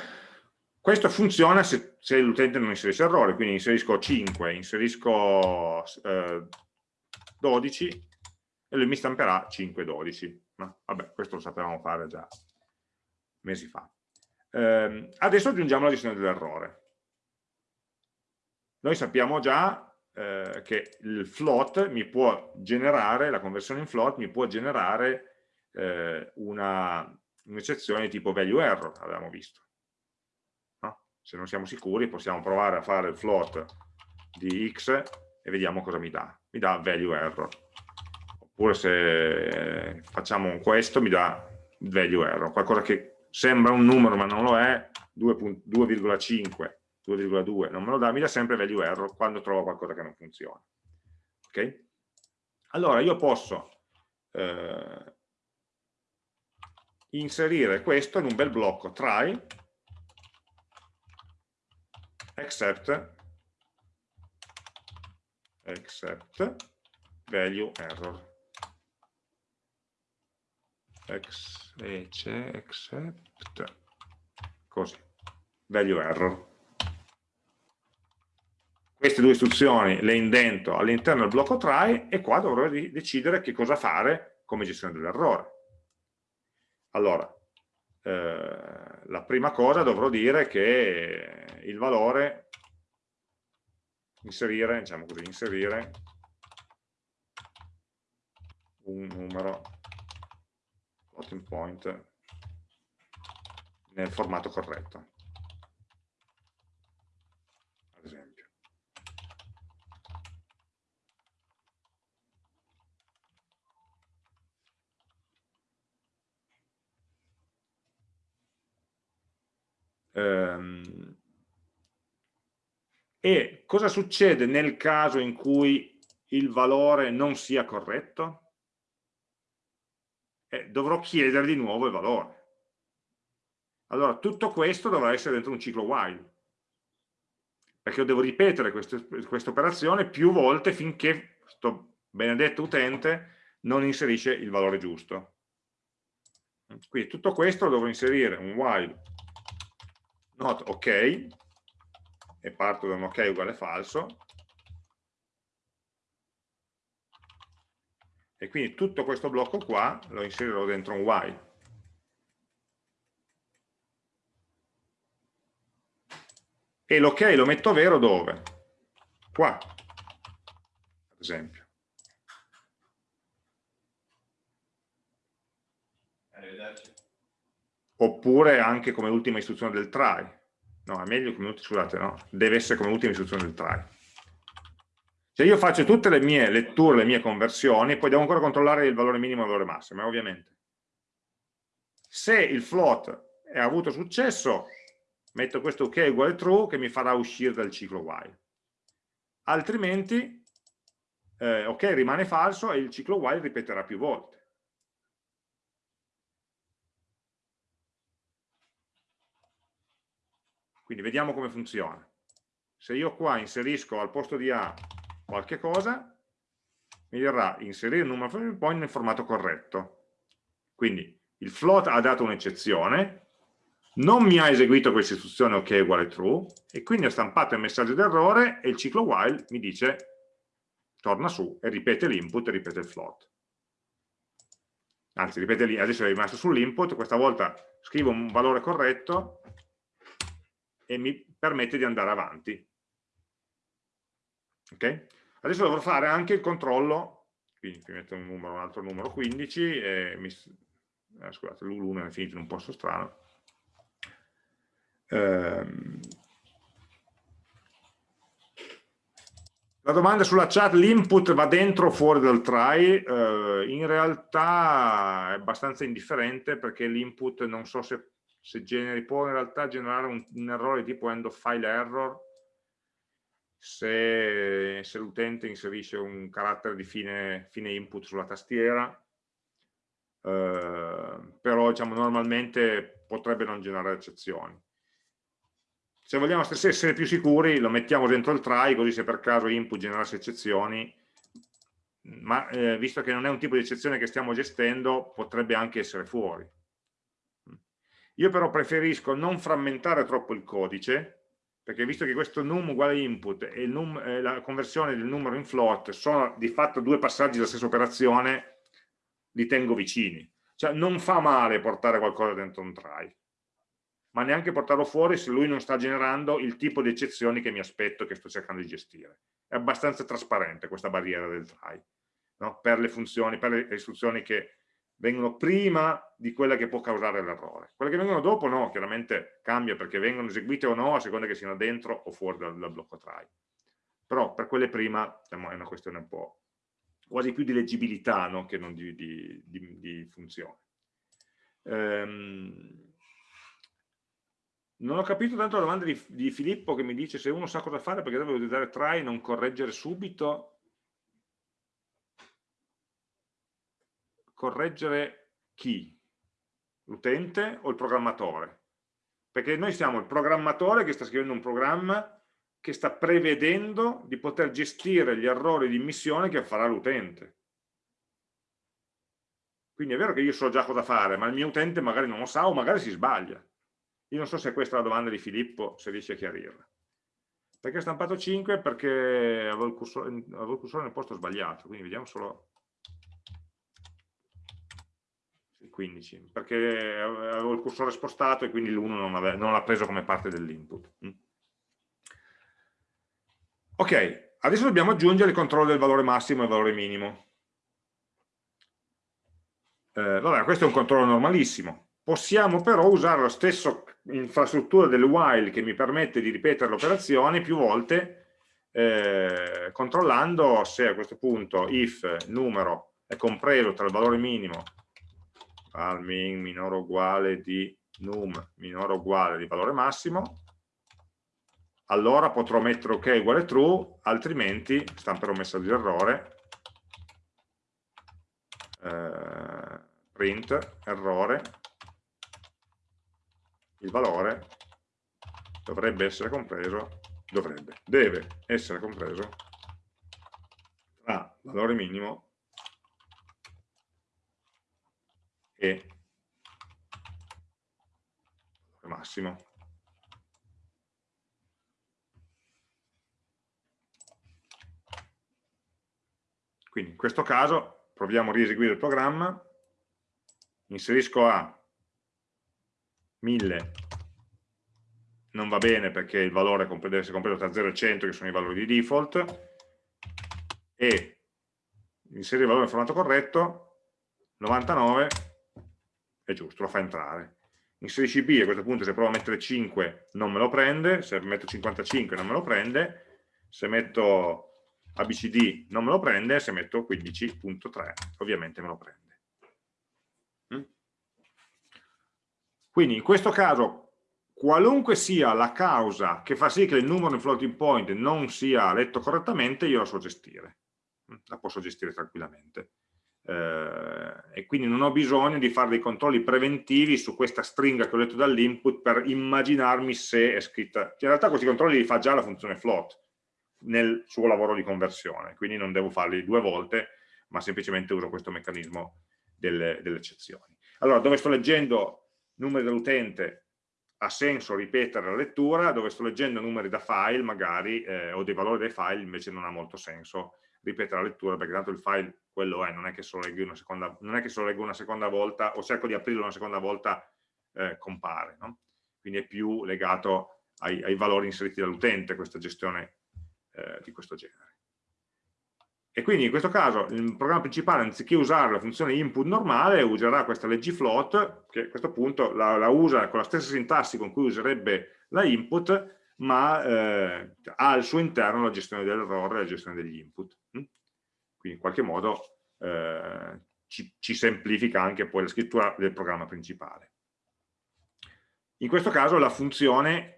questo funziona se, se l'utente non inserisce errore, quindi inserisco 5, inserisco eh, 12 e lui mi stamperà 5 12. No? Vabbè, questo lo sapevamo fare già mesi fa. Eh, adesso aggiungiamo la gestione dell'errore. Noi sappiamo già eh, che il float mi può generare, la conversione in float mi può generare eh, un'eccezione tipo value error, avevamo visto. No? Se non siamo sicuri possiamo provare a fare il float di x e vediamo cosa mi dà. Mi dà value error. Oppure se facciamo questo mi dà value error, qualcosa che sembra un numero ma non lo è, 2,5 2,2 non me lo dà, mi dà sempre value error quando trovo qualcosa che non funziona. Ok? Allora io posso eh, inserire questo in un bel blocco try except except value error Ex, except così value error queste due istruzioni le indento all'interno del blocco try e qua dovrò decidere che cosa fare come gestione dell'errore. Allora, eh, la prima cosa dovrò dire che il valore, inserire, diciamo così, inserire un numero floating point nel formato corretto. Ehm, e cosa succede nel caso in cui il valore non sia corretto? Eh, dovrò chiedere di nuovo il valore. Allora, tutto questo dovrà essere dentro un ciclo while, perché io devo ripetere questa operazione più volte finché questo benedetto utente non inserisce il valore giusto. Quindi tutto questo lo dovrò inserire un while not ok. E parto da un ok uguale falso. E quindi tutto questo blocco qua lo inserirò dentro un while. E l'ok ok lo metto vero dove? qua ad esempio. Arrivederci oppure anche come ultima istruzione del try. No, è meglio come scusate, no, deve essere come ultima istruzione del try. Cioè io faccio tutte le mie letture, le mie conversioni, poi devo ancora controllare il valore minimo e il valore massimo, eh, ovviamente. Se il float ha avuto successo, metto questo ok uguale true che mi farà uscire dal ciclo while. Altrimenti, eh, ok rimane falso e il ciclo while ripeterà più volte. Quindi vediamo come funziona. Se io qua inserisco al posto di A qualche cosa, mi dirà inserire il numero floating point nel formato corretto. Quindi il float ha dato un'eccezione, non mi ha eseguito questa istruzione ok uguale true, e quindi ha stampato il messaggio d'errore e il ciclo while mi dice torna su e ripete l'input e ripete il float. Anzi, ripete lì, adesso è rimasto sull'input, questa volta scrivo un valore corretto e mi permette di andare avanti. Ok? Adesso dovrò fare anche il controllo, quindi mi metto un, numero, un altro numero 15, e mi, eh, scusate, l'1 è finito in un posto strano. Ehm, La domanda sulla chat, l'input va dentro o fuori dal try? Eh, in realtà è abbastanza indifferente perché l'input non so se se generi, può in realtà generare un, un errore tipo end of file error se, se l'utente inserisce un carattere di fine, fine input sulla tastiera, eh, però diciamo, normalmente potrebbe non generare eccezioni. Se vogliamo essere più sicuri lo mettiamo dentro il try, così se per caso input generasse eccezioni, ma eh, visto che non è un tipo di eccezione che stiamo gestendo, potrebbe anche essere fuori. Io però preferisco non frammentare troppo il codice, perché visto che questo num uguale input e, num, eh, la conversione del numero in float sono di fatto due passaggi della stessa operazione, li tengo vicini. Cioè non fa male portare qualcosa dentro un try, ma neanche portarlo fuori se lui non sta generando il tipo di eccezioni che mi aspetto che sto cercando di gestire. È abbastanza trasparente questa barriera del try, no? per le funzioni, per le istruzioni che vengono prima di quella che può causare l'errore. Quelle che vengono dopo no, chiaramente cambia perché vengono eseguite o no a seconda che siano dentro o fuori dal, dal blocco try. Però per quelle prima diciamo, è una questione un po' quasi più di leggibilità no, che non di, di, di, di funzione. Ehm, non ho capito tanto la domanda di, Filippo che mi dice se uno sa cosa fare perché deve utilizzare try e non correggere subito correggere chi? L'utente o il programmatore? Perché noi siamo il programmatore che sta scrivendo un programma che sta prevedendo di poter gestire gli errori di immissione che farà l'utente. Quindi è vero che io so già cosa fare, ma il mio utente magari non lo sa o magari si sbaglia. Io non so se questa è la domanda di Filippo, se riesce a chiarirla. Perché ho stampato 5? Perché avevo il cursore, avevo il cursore nel posto sbagliato, quindi vediamo solo 15, perché avevo il cursore spostato e quindi l'1 non, l'ha preso come parte dell'input. Mm. Ok, adesso dobbiamo aggiungere il controllo del valore massimo e il valore minimo. Eh, vabbè, questo è un controllo normalissimo. Possiamo però usare la stessa infrastruttura del while che mi permette di ripetere l'operazione più volte eh, controllando se a questo punto if numero è compreso tra il valore minimo al min minore o uguale di num minore o uguale di valore massimo, allora potrò mettere ok uguale true, altrimenti stamperò un messaggio di errore, eh, print errore, il valore dovrebbe essere compreso, dovrebbe, deve essere compreso tra valore minimo e massimo. Quindi in questo caso proviamo a rieseguire il programma, inserisco A. 1000, non va bene perché il valore deve essere compreso tra 0 e 100 che sono i valori di default, e inserire il valore in formato corretto, 99 è giusto, lo fa entrare. Inserisci B, a questo punto se provo a mettere 5 non me lo prende, se metto 55 non me lo prende, se metto ABCD non me lo prende, se metto 15.3 ovviamente me lo prende. Mm? Quindi in questo caso, qualunque sia la causa che fa sì che il numero in floating point non sia letto correttamente, io la so gestire, mm? la posso gestire tranquillamente. Eh, e quindi non ho bisogno di fare dei controlli preventivi su questa stringa che ho letto dall'input per immaginarmi se è scritta. In realtà questi controlli li fa già la funzione float, nel suo lavoro di conversione, quindi non devo farli due volte, ma semplicemente uso questo meccanismo delle, delle eccezioni. Allora, dove sto leggendo numeri dell'utente ha senso ripetere la lettura, dove sto leggendo numeri da file magari, eh, o dei valori dei file, invece non ha molto senso ripetere la lettura, perché tanto il file quello è, non è che se lo leggo una seconda, leggo una seconda volta, o cerco di aprirlo una seconda volta, eh, compare. No? Quindi è più legato ai, ai valori inseriti dall'utente questa gestione eh, di questo genere. E quindi in questo caso il programma principale anziché usare la funzione input normale userà questa float che a questo punto la, la usa con la stessa sintassi con cui userebbe la input ma eh, ha al suo interno la gestione dell'errore e la gestione degli input. Mm? Quindi in qualche modo eh, ci, ci semplifica anche poi la scrittura del programma principale. In questo caso la funzione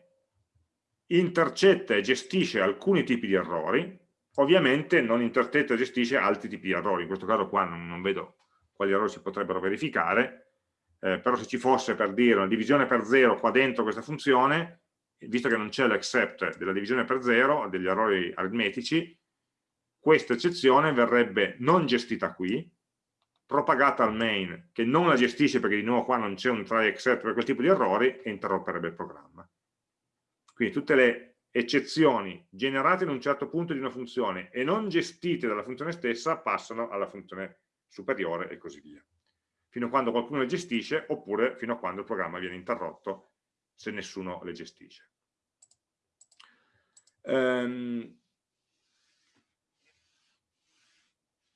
intercetta e gestisce alcuni tipi di errori, ovviamente non intercetta e gestisce altri tipi di errori, in questo caso qua non, non vedo quali errori si potrebbero verificare, eh, però se ci fosse per dire una divisione per zero qua dentro questa funzione, visto che non c'è l'accept della divisione per zero, degli errori aritmetici, questa eccezione verrebbe non gestita qui, propagata al main, che non la gestisce perché di nuovo qua non c'è un try except per quel tipo di errori, e interromperebbe il programma. Quindi tutte le eccezioni generate in un certo punto di una funzione e non gestite dalla funzione stessa passano alla funzione superiore e così via. Fino a quando qualcuno le gestisce oppure fino a quando il programma viene interrotto se nessuno le gestisce. Um,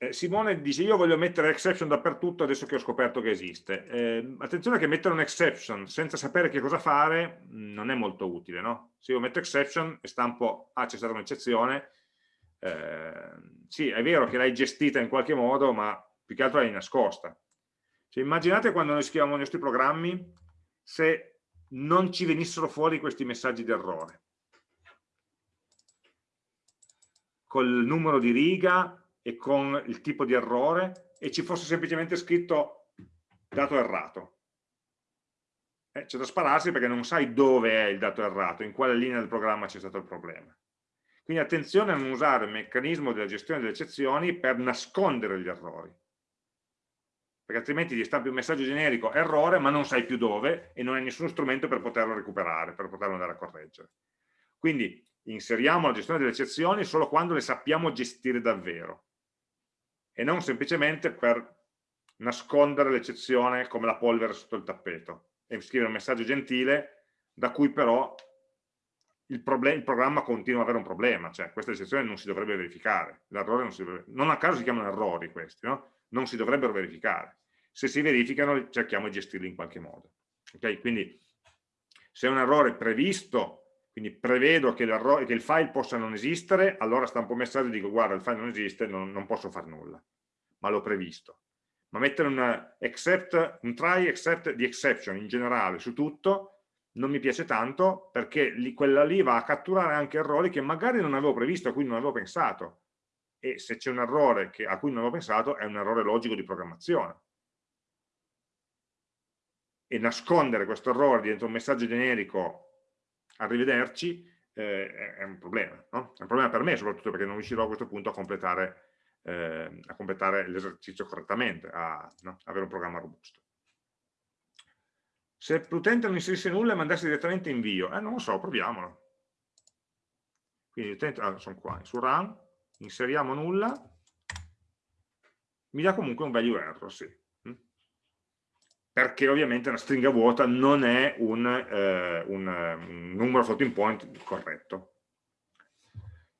Simone dice io voglio mettere exception dappertutto adesso che ho scoperto che esiste. Eh, attenzione che mettere un exception senza sapere che cosa fare mm, non è molto utile, no? Se io metto exception e stampo, ah c'è stata un'eccezione, eh, sì è vero che l'hai gestita in qualche modo ma più che altro l'hai nascosta. Cioè, immaginate quando noi scriviamo i nostri programmi se non ci venissero fuori questi messaggi di errore. Col numero di riga e con il tipo di errore e ci fosse semplicemente scritto dato errato. Eh, c'è da spararsi perché non sai dove è il dato errato, in quale linea del programma c'è stato il problema. Quindi attenzione a non usare il meccanismo della gestione delle eccezioni per nascondere gli errori. Perché altrimenti ti stampi un messaggio generico errore, ma non sai più dove e non hai nessuno strumento per poterlo recuperare, per poterlo andare a correggere. Quindi inseriamo la gestione delle eccezioni solo quando le sappiamo gestire davvero e non semplicemente per nascondere l'eccezione come la polvere sotto il tappeto e scrivere un messaggio gentile da cui però il, il programma continua ad avere un problema, cioè questa eccezione non si dovrebbe verificare, non, si dovrebbe, non a caso si chiamano errori questi, no? Non si dovrebbero verificare, se si verificano cerchiamo di gestirli in qualche modo. Okay? Quindi se è un errore previsto quindi prevedo che, che, il file possa non esistere, allora stampo un messaggio e dico guarda il file non esiste, non, non posso fare nulla, ma l'ho previsto. Ma mettere un, except, un try except di exception in generale su tutto non mi piace tanto perché li, quella lì va a catturare anche errori che magari non avevo previsto, a cui non avevo pensato. E se c'è un errore che, a cui non avevo pensato è un errore logico di programmazione. E nascondere questo errore dentro un messaggio generico arrivederci, eh, è un problema, no? È un problema per me soprattutto perché non riuscirò a questo punto a completare, eh, completare l'esercizio correttamente, a no? avere un programma robusto. Se l'utente non inserisse nulla e mandasse direttamente invio, eh, non lo so, proviamolo. Quindi l'utente, ah, sono qua, su run, inseriamo nulla, mi dà comunque un value error, sì perché ovviamente una stringa vuota non è un, eh, un, un numero floating point corretto.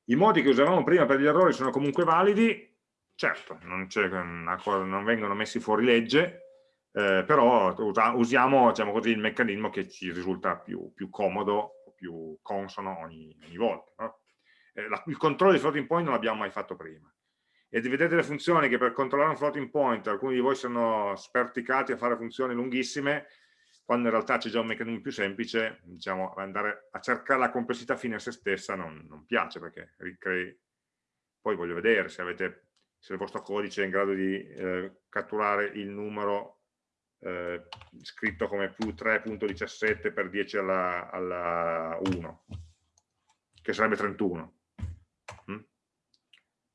I modi che usavamo prima per gli errori sono comunque validi, certo, non, non vengono messi fuori legge, eh, però usiamo diciamo così, il meccanismo che ci risulta più, più comodo, più consono ogni, ogni volta. No? Eh, la, il controllo di floating point non l'abbiamo mai fatto prima. E vedete delle funzioni che per controllare un floating point alcuni di voi sono sperticati a fare funzioni lunghissime, quando in realtà c'è già un meccanismo più semplice, diciamo, andare a cercare la complessità fine a se stessa non, non piace, perché ricrei... Poi voglio vedere se, avete, se il vostro codice è in grado di eh, catturare il numero eh, scritto come più 3.17 per 10 alla, alla 1, che sarebbe 31.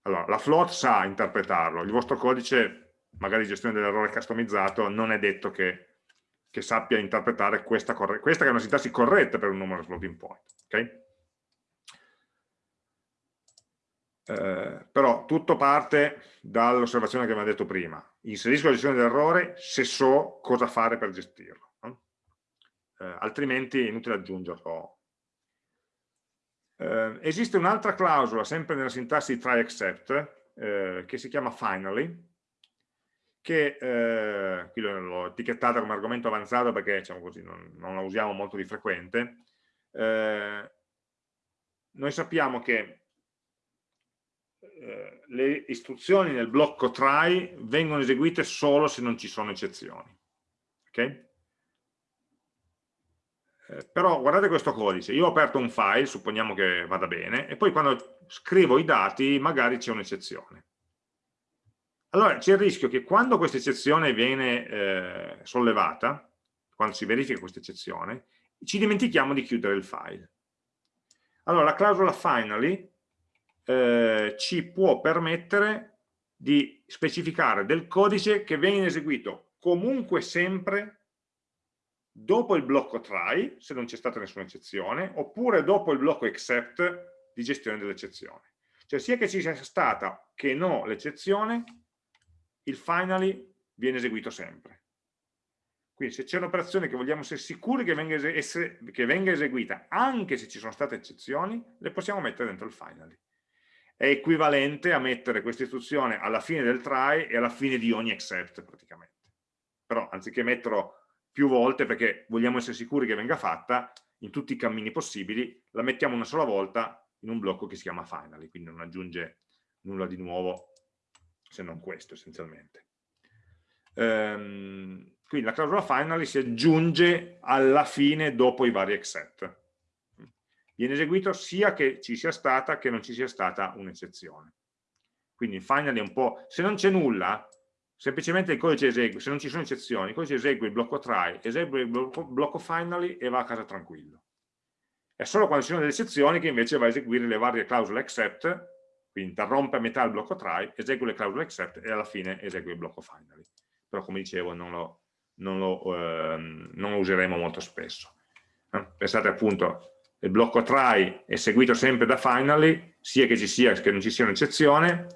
Allora, la float sa interpretarlo, il vostro codice, magari gestione dell'errore customizzato, non è detto che, che sappia interpretare questa, questa, che è una sintassi corretta per un numero floating point. Okay? Eh, però tutto parte dall'osservazione che abbiamo detto prima. Inserisco la gestione dell'errore se so cosa fare per gestirlo. No? Eh, altrimenti è inutile aggiungerlo. Eh, esiste un'altra clausola, sempre nella sintassi try except, eh, che si chiama finally, che eh, qui l'ho etichettata come argomento avanzato perché diciamo così, non, non, la usiamo molto di frequente. noi sappiamo che eh, le istruzioni nel blocco try vengono eseguite solo se non ci sono eccezioni. Okay? Eh, però guardate questo codice, io ho aperto un file, supponiamo che vada bene, e poi quando scrivo i dati magari c'è un'eccezione. Allora c'è il rischio che quando questa eccezione viene eh, sollevata, quando si verifica questa eccezione, ci dimentichiamo di chiudere il file. Allora la clausola finally eh, ci può permettere di specificare del codice che viene eseguito comunque sempre dopo il blocco try, se non c'è stata nessuna eccezione, oppure dopo il blocco except di gestione dell'eccezione. Cioè sia che ci sia stata che no l'eccezione, il finally viene eseguito sempre. Quindi se c'è un'operazione che vogliamo essere sicuri che venga, che venga, eseguita, anche se ci sono state eccezioni, le possiamo mettere dentro il finally è equivalente a mettere questa istruzione alla fine del try e alla fine di ogni except praticamente. Però anziché metterlo più volte perché vogliamo essere sicuri che venga fatta, in tutti i cammini possibili, la mettiamo una sola volta in un blocco che si chiama finally, quindi non aggiunge nulla di nuovo se non questo essenzialmente. Ehm, quindi la clausola finally si aggiunge alla fine dopo i vari except viene eseguito sia che ci sia stata che non ci sia stata un'eccezione. Quindi finally è un po', se non c'è nulla, semplicemente il codice esegue, se non ci sono eccezioni, il codice esegue il blocco try, esegue il blocco, blocco finally e va a casa tranquillo. È solo quando ci sono delle eccezioni che invece va a eseguire le varie clausole except, quindi interrompe a metà il blocco try, esegue le clausole except e alla fine esegue il blocco finally. Però come dicevo non lo, non lo, ehm, non lo useremo molto spesso. Eh? Pensate appunto il blocco try è seguito sempre da finally, sia che ci sia che non ci sia un'eccezione,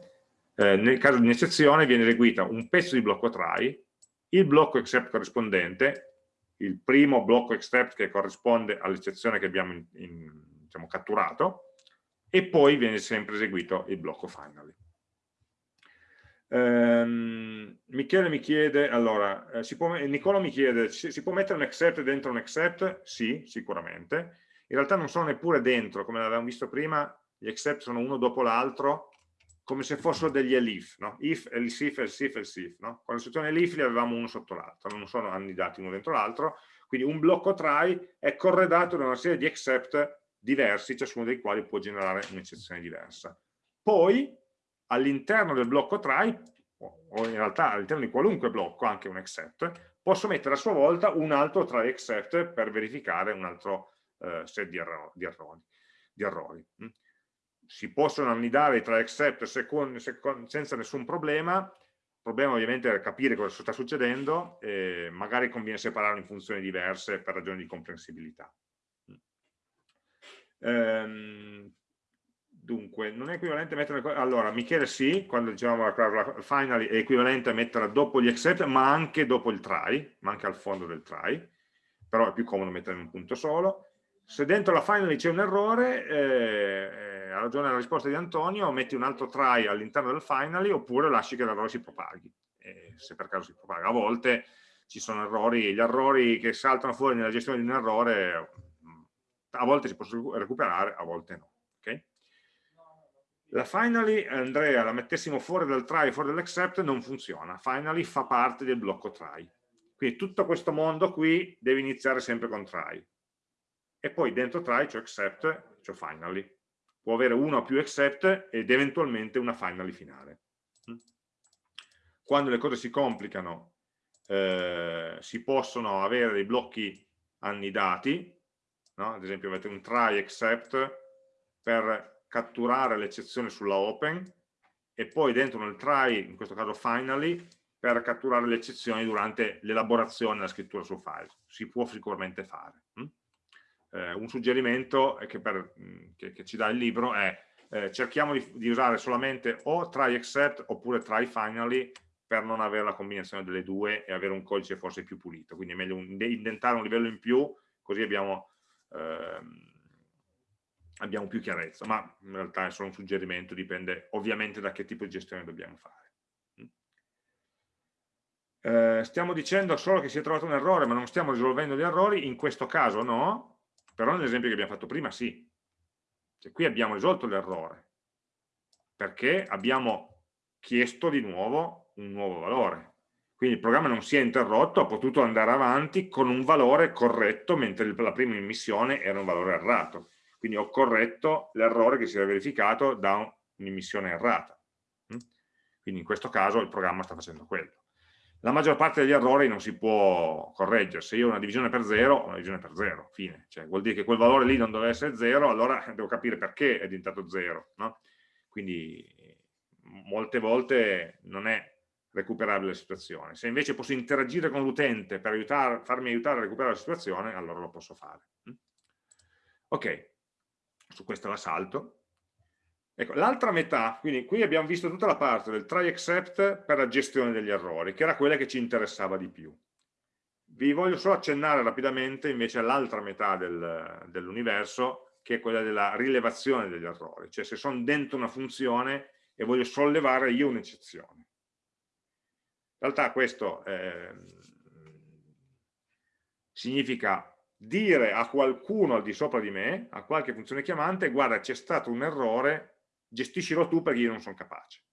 eh, nel caso di un'eccezione viene eseguita un pezzo di blocco try, il blocco except corrispondente, il primo blocco except che corrisponde all'eccezione che abbiamo in, in, diciamo, catturato, e poi viene sempre eseguito il blocco finally. Um, Michele mi chiede, allora, eh, può, Nicola mi chiede, si, si, può mettere un except dentro un except? Sì, sicuramente in realtà non sono neppure dentro, come avevamo visto prima, gli except sono uno dopo l'altro, come se fossero degli elif, no? if, else if, else if, else if, no? Con l'istruzione elif li avevamo uno sotto l'altro, non sono annidati uno dentro l'altro, quindi un blocco try è corredato da una serie di except diversi, ciascuno dei quali può generare un'eccezione diversa. Poi, all'interno del blocco try, o in realtà all'interno di qualunque blocco, anche un except, posso mettere a sua volta un altro try except per verificare un altro eh, set di, erro di errori. Di errori. Si possono annidare tra except senza nessun problema, il problema ovviamente è capire cosa sta succedendo e magari conviene separarlo in funzioni diverse per ragioni di comprensibilità. Mm. Ehm, dunque, non è equivalente a mettere... Allora, Michele sì, quando dicevamo la clausola finally è equivalente a metterla dopo gli except, ma anche dopo il try, ma anche al fondo del try, però è più comodo mettere in un punto solo se dentro la finally c'è un errore, eh, eh, ragione la risposta di Antonio, metti un altro try all'interno del finally oppure lasci che l'errore si propaghi, eh, se per caso si propaga. A volte ci sono errori, gli errori che saltano fuori nella gestione di un errore a volte si possono recuperare, a volte no. Okay? La finally, Andrea, la mettessimo fuori dal try, fuori dall'except, non funziona. Finally fa parte del blocco try. Quindi tutto questo mondo qui deve iniziare sempre con try. E poi dentro try c'è except, c'è finally. Può avere uno o più except ed eventualmente una finally finale. Quando le cose si complicano eh, si possono avere dei blocchi annidati, no? ad esempio avete un try except per catturare l'eccezione sulla open e poi dentro nel try, in questo caso finally, per catturare le eccezioni durante l'elaborazione della scrittura sul file. Si può sicuramente fare. Eh, un suggerimento che, per, mm, che, che, ci dà il libro è eh, cerchiamo di, di, usare solamente o try except oppure try finally per non avere la combinazione delle due e avere un codice forse più pulito. Quindi è meglio un, indentare un livello in più, così abbiamo, ehm, abbiamo più chiarezza. Ma in realtà è solo un suggerimento, dipende ovviamente da che tipo di gestione dobbiamo fare. Mm. Eh, stiamo dicendo solo che si è trovato un errore, ma non stiamo risolvendo gli errori, in questo caso no, però nell'esempio che abbiamo fatto prima sì. Cioè, qui abbiamo risolto l'errore, perché abbiamo chiesto di nuovo un nuovo valore. Quindi il programma non si è interrotto, ha potuto andare avanti con un valore corretto, mentre la prima immissione era un valore errato. Quindi ho corretto l'errore che si era verificato da un'immissione errata. Mm? Quindi in questo caso il programma sta facendo quello. La maggior parte degli errori non si può correggere. Se io ho una divisione per zero, ho una divisione per zero, fine. Cioè, vuol dire che quel valore lì non deve essere zero, allora devo capire perché è diventato zero. No? Quindi molte volte non è recuperare la situazione. Se invece posso interagire con l'utente per aiutare, farmi aiutare a recuperare la situazione, allora lo posso fare. Mm? Ok, su questa la salto. Ecco, l'altra metà, quindi qui abbiamo visto tutta la parte del try except per la gestione degli errori, che era quella che ci interessava di più. Vi voglio solo accennare rapidamente invece all'altra metà del, dell'universo, che è quella della rilevazione degli errori, cioè se sono dentro una funzione e voglio sollevare io un'eccezione. In realtà questo eh, significa dire a qualcuno al di sopra di me, a qualche funzione chiamante, guarda c'è stato un errore, gestiscilo tu perché io non sono capace.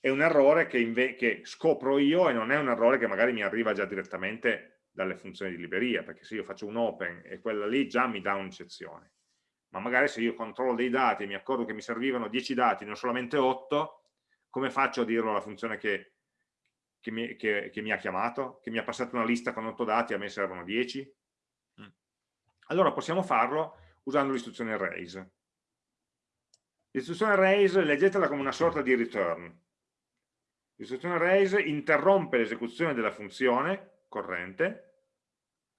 È un errore che, che scopro io e non è un errore che magari mi arriva già direttamente dalle funzioni di libreria, perché se io faccio un open e quella lì già mi dà un'eccezione. Ma magari se io controllo dei dati e mi accorgo che mi servivano 10 dati, non solamente 8, come faccio a dirlo alla funzione che, che, mi, che, mi, ha chiamato, che mi ha passato una lista con 8 dati, a me servono 10? Mm. Allora possiamo farlo usando l'istruzione raise. L'istruzione raise leggetela come una sorta di return. L'istruzione raise interrompe l'esecuzione della funzione corrente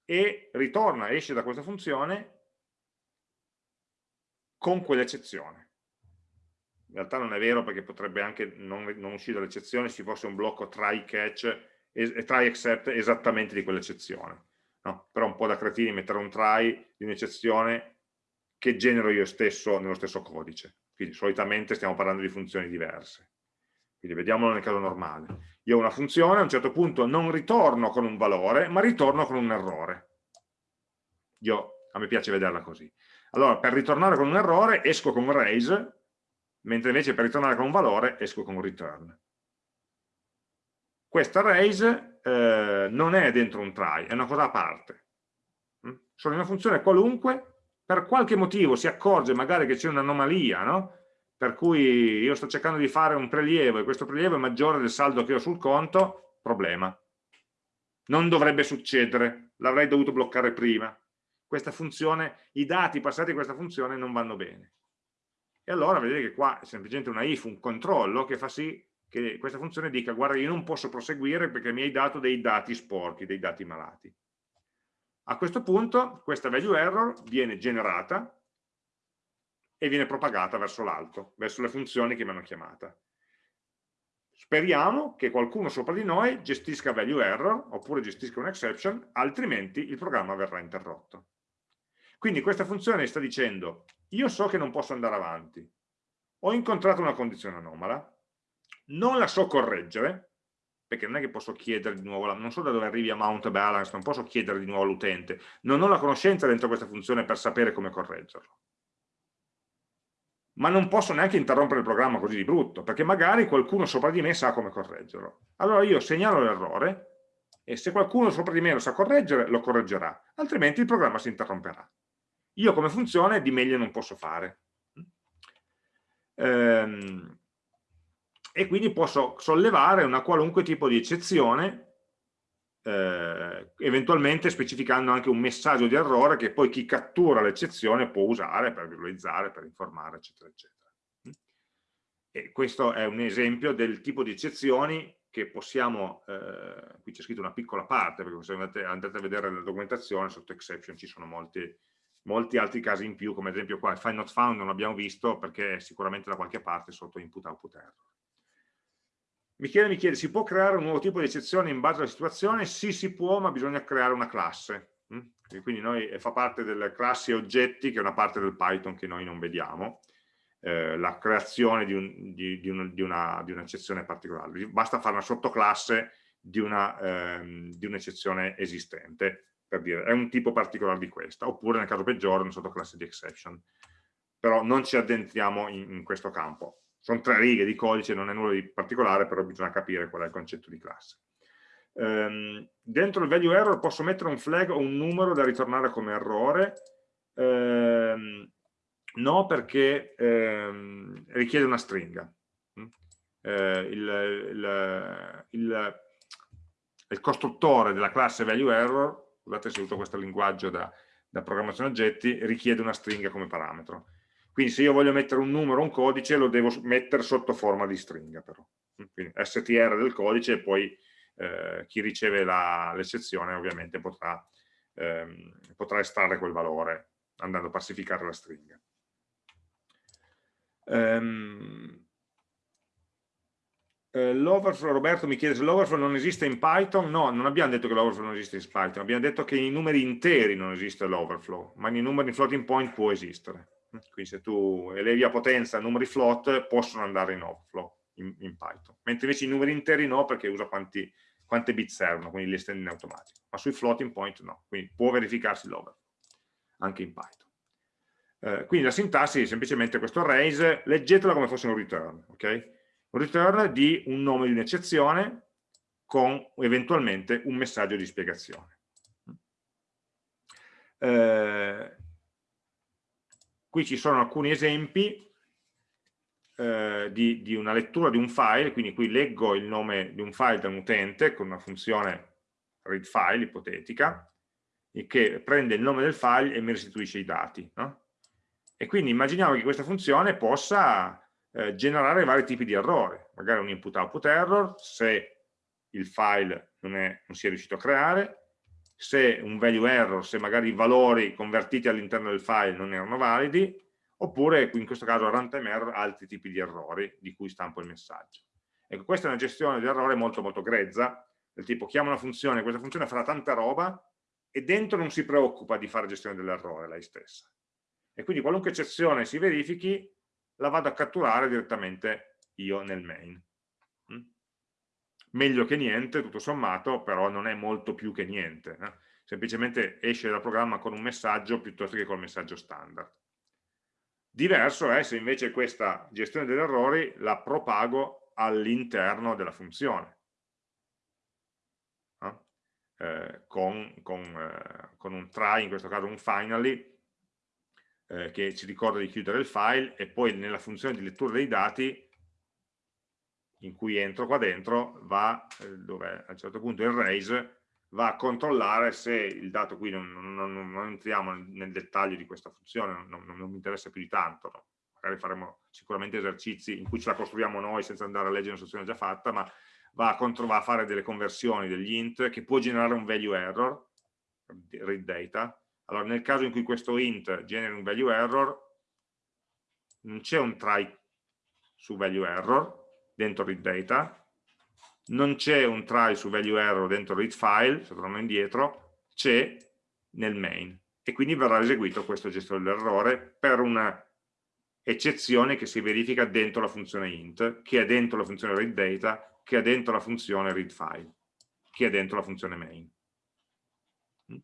e ritorna, esce da questa funzione con quell'eccezione in realtà non è vero perché potrebbe anche non, non uscire dall'eccezione se ci fosse un blocco try catch e try except esattamente di quell'eccezione no? però un po' da cretini mettere un try di un'eccezione che genero io stesso nello stesso codice quindi solitamente stiamo parlando di funzioni diverse quindi vediamolo nel caso normale io ho una funzione, a un certo punto non ritorno con un valore ma ritorno con un errore io, a me piace vederla così allora per ritornare con un errore esco con raise mentre invece per ritornare con un valore esco con return. Questa raise eh, non è dentro un try, è una cosa a parte. Mm? Sono una funzione qualunque, per qualche motivo si accorge magari che c'è un'anomalia, no? per cui io sto cercando di fare un prelievo e questo prelievo è maggiore del saldo che ho sul conto, problema. Non dovrebbe succedere, l'avrei dovuto bloccare prima. Questa funzione, i dati passati a questa funzione non vanno bene e allora vedete che qua è semplicemente una if, un controllo che fa sì che questa funzione dica guarda io non posso proseguire perché mi hai dato dei dati sporchi, dei dati malati. A questo punto questa value error viene generata e viene propagata verso l'alto, verso le funzioni che mi hanno chiamata. Speriamo che qualcuno sopra di noi gestisca value error oppure gestisca un exception, altrimenti il programma verrà interrotto. Quindi questa funzione sta dicendo, io so che non posso andare avanti, ho incontrato una condizione anomala, non la so correggere, perché non è che posso chiedere di nuovo, non so da dove arrivi a mount balance, non posso chiedere di nuovo all'utente, non ho la conoscenza dentro questa funzione per sapere come correggerlo. Ma non posso neanche interrompere il programma così di brutto, perché magari qualcuno sopra di me sa come correggerlo. Allora io segnalo l'errore e se qualcuno sopra di me lo sa correggere, lo correggerà, altrimenti il programma si interromperà. Io come funzione di meglio non posso fare. Ehm, e quindi posso sollevare una qualunque tipo di eccezione eh, eventualmente specificando anche un messaggio di errore che poi chi cattura l'eccezione può usare per visualizzare, per informare, eccetera, eccetera. E questo è un esempio del tipo di eccezioni che possiamo, eh, qui c'è scritto una piccola parte, perché se andate, andate, a vedere la documentazione, sotto exception ci sono molti, molti altri casi in più, come ad esempio qua il find not found non l'abbiamo visto perché è sicuramente da qualche parte sotto input output error. Michele mi chiede, si può creare un nuovo tipo di eccezione in base alla situazione? Sì, si può, ma bisogna creare una classe. Mm? Quindi noi, eh, fa parte delle classi oggetti, che è una parte del Python che noi non vediamo, eh, la creazione di, un, di, di, un, un'eccezione un particolare. Basta fare una sottoclasse di un'eccezione un esistente, per dire, è un tipo particolare di questa, oppure nel caso peggiore una sottoclasse di exception. Però non ci addentriamo in, in questo campo sono tre righe di codice, non è nulla di particolare, però bisogna capire qual è il concetto di classe. Um, dentro il value error posso mettere un flag o un numero da ritornare come errore? Um, no, perché um, richiede una stringa. Uh, il, il, il, il, costruttore della classe value error, scusate se uso questo linguaggio da, da programmazione oggetti, richiede una stringa come parametro quindi se io voglio mettere un numero un codice lo devo mettere sotto forma di stringa però. Quindi str del codice e poi eh, chi riceve l'eccezione ovviamente potrà, ehm, potrà, estrarre quel valore andando a pacificare la stringa. Um, l'overflow, Roberto mi chiede se l'overflow non esiste in Python, no, non abbiamo detto che l'overflow non esiste in Python, abbiamo detto che in numeri interi non esiste l'overflow, ma in numeri floating point può esistere. Quindi se tu elevi a potenza numeri float possono andare in overflow in, in Python, mentre invece i numeri interi no perché usa quanti, quante bit servono, quindi li estende in automatico, ma sui floating point no, quindi può verificarsi l'overflow anche in Python. Eh, quindi la sintassi è semplicemente questo raise, leggetela come fosse un return, ok? Un return di un nome di un'eccezione con eventualmente un messaggio di spiegazione. Eh, Qui ci sono alcuni esempi eh, di, di, una lettura di un file, quindi qui leggo il nome di un file da un utente con una funzione read file ipotetica, che prende il nome del file e mi restituisce i dati. No? E quindi immaginiamo che questa funzione possa eh, generare vari tipi di errori, magari un input-output error, se il file non, è, non si è riuscito a creare, se un value error, se magari i valori convertiti all'interno del file non erano validi, oppure in questo caso runtime error, altri tipi di errori di cui stampo il messaggio. Ecco, questa è una gestione di errore molto molto grezza, del tipo chiamo una funzione, questa funzione farà tanta roba e dentro non si preoccupa di fare gestione dell'errore lei stessa. E quindi qualunque eccezione si verifichi, la vado a catturare direttamente io nel main meglio che niente, tutto sommato, però non è molto più che niente. Eh? Semplicemente esce dal programma con un messaggio piuttosto che col messaggio standard. Diverso è se invece questa gestione degli errori la propago all'interno della funzione. Eh? Eh, con, con, eh, con, un try, in questo caso un finally, eh, che ci ricorda di chiudere il file e poi nella funzione di lettura dei dati in cui entro qua dentro va, eh, dove a un certo punto il raise va a controllare se il dato qui non, non, non, non entriamo nel dettaglio di questa funzione, non, mi interessa più di tanto, no? magari faremo sicuramente esercizi in cui ce la costruiamo noi senza andare a leggere un'istruzione già fatta, ma va a, va a, fare delle conversioni degli int che può generare un value error, read data, allora nel caso in cui questo int generi un value error, non c'è un try su value error, dentro read data, non c'è un try su value error dentro read file, se torno indietro, c'è nel main e quindi verrà eseguito questo gestore dell'errore per una eccezione che si verifica dentro la funzione int, che è dentro la funzione read data che è dentro la funzione readFile, che è dentro la funzione main. Mm?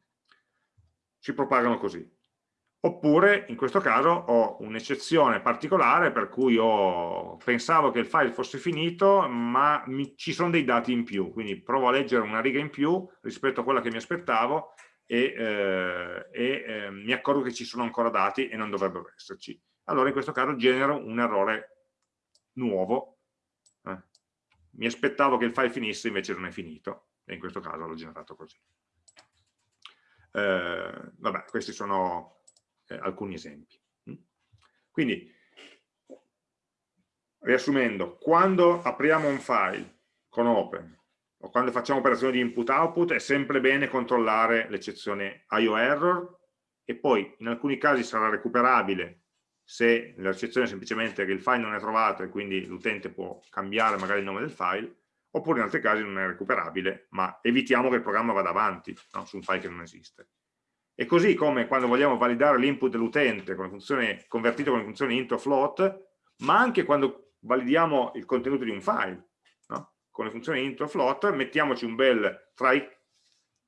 Si propagano così. Oppure, in questo caso, ho un'eccezione particolare per cui ho, pensavo che il file fosse finito, ma mi, ci sono dei dati in più, quindi provo a leggere una riga in più rispetto a quella che mi aspettavo e, eh, e eh, mi accorgo che ci sono ancora dati e non dovrebbero esserci. Allora in questo caso genero un errore nuovo. Eh. Mi aspettavo che il file finisse, invece non è finito, e in questo caso l'ho generato così. Eh, vabbè, questi sono eh, alcuni esempi. Mm? Quindi, riassumendo, quando apriamo un file con open o quando facciamo operazioni di input-output è sempre bene controllare l'eccezione IO error e poi in alcuni casi sarà recuperabile se l'eccezione è semplicemente che il file non è trovato e quindi l'utente può cambiare magari il nome del file, oppure in altri casi non è recuperabile, ma evitiamo che il programma vada avanti no? su un file che non esiste. E così come quando vogliamo validare l'input dell'utente convertito con le funzioni int o float, ma anche quando validiamo il contenuto di un file, no? con le funzioni int o float, mettiamoci un bel, try,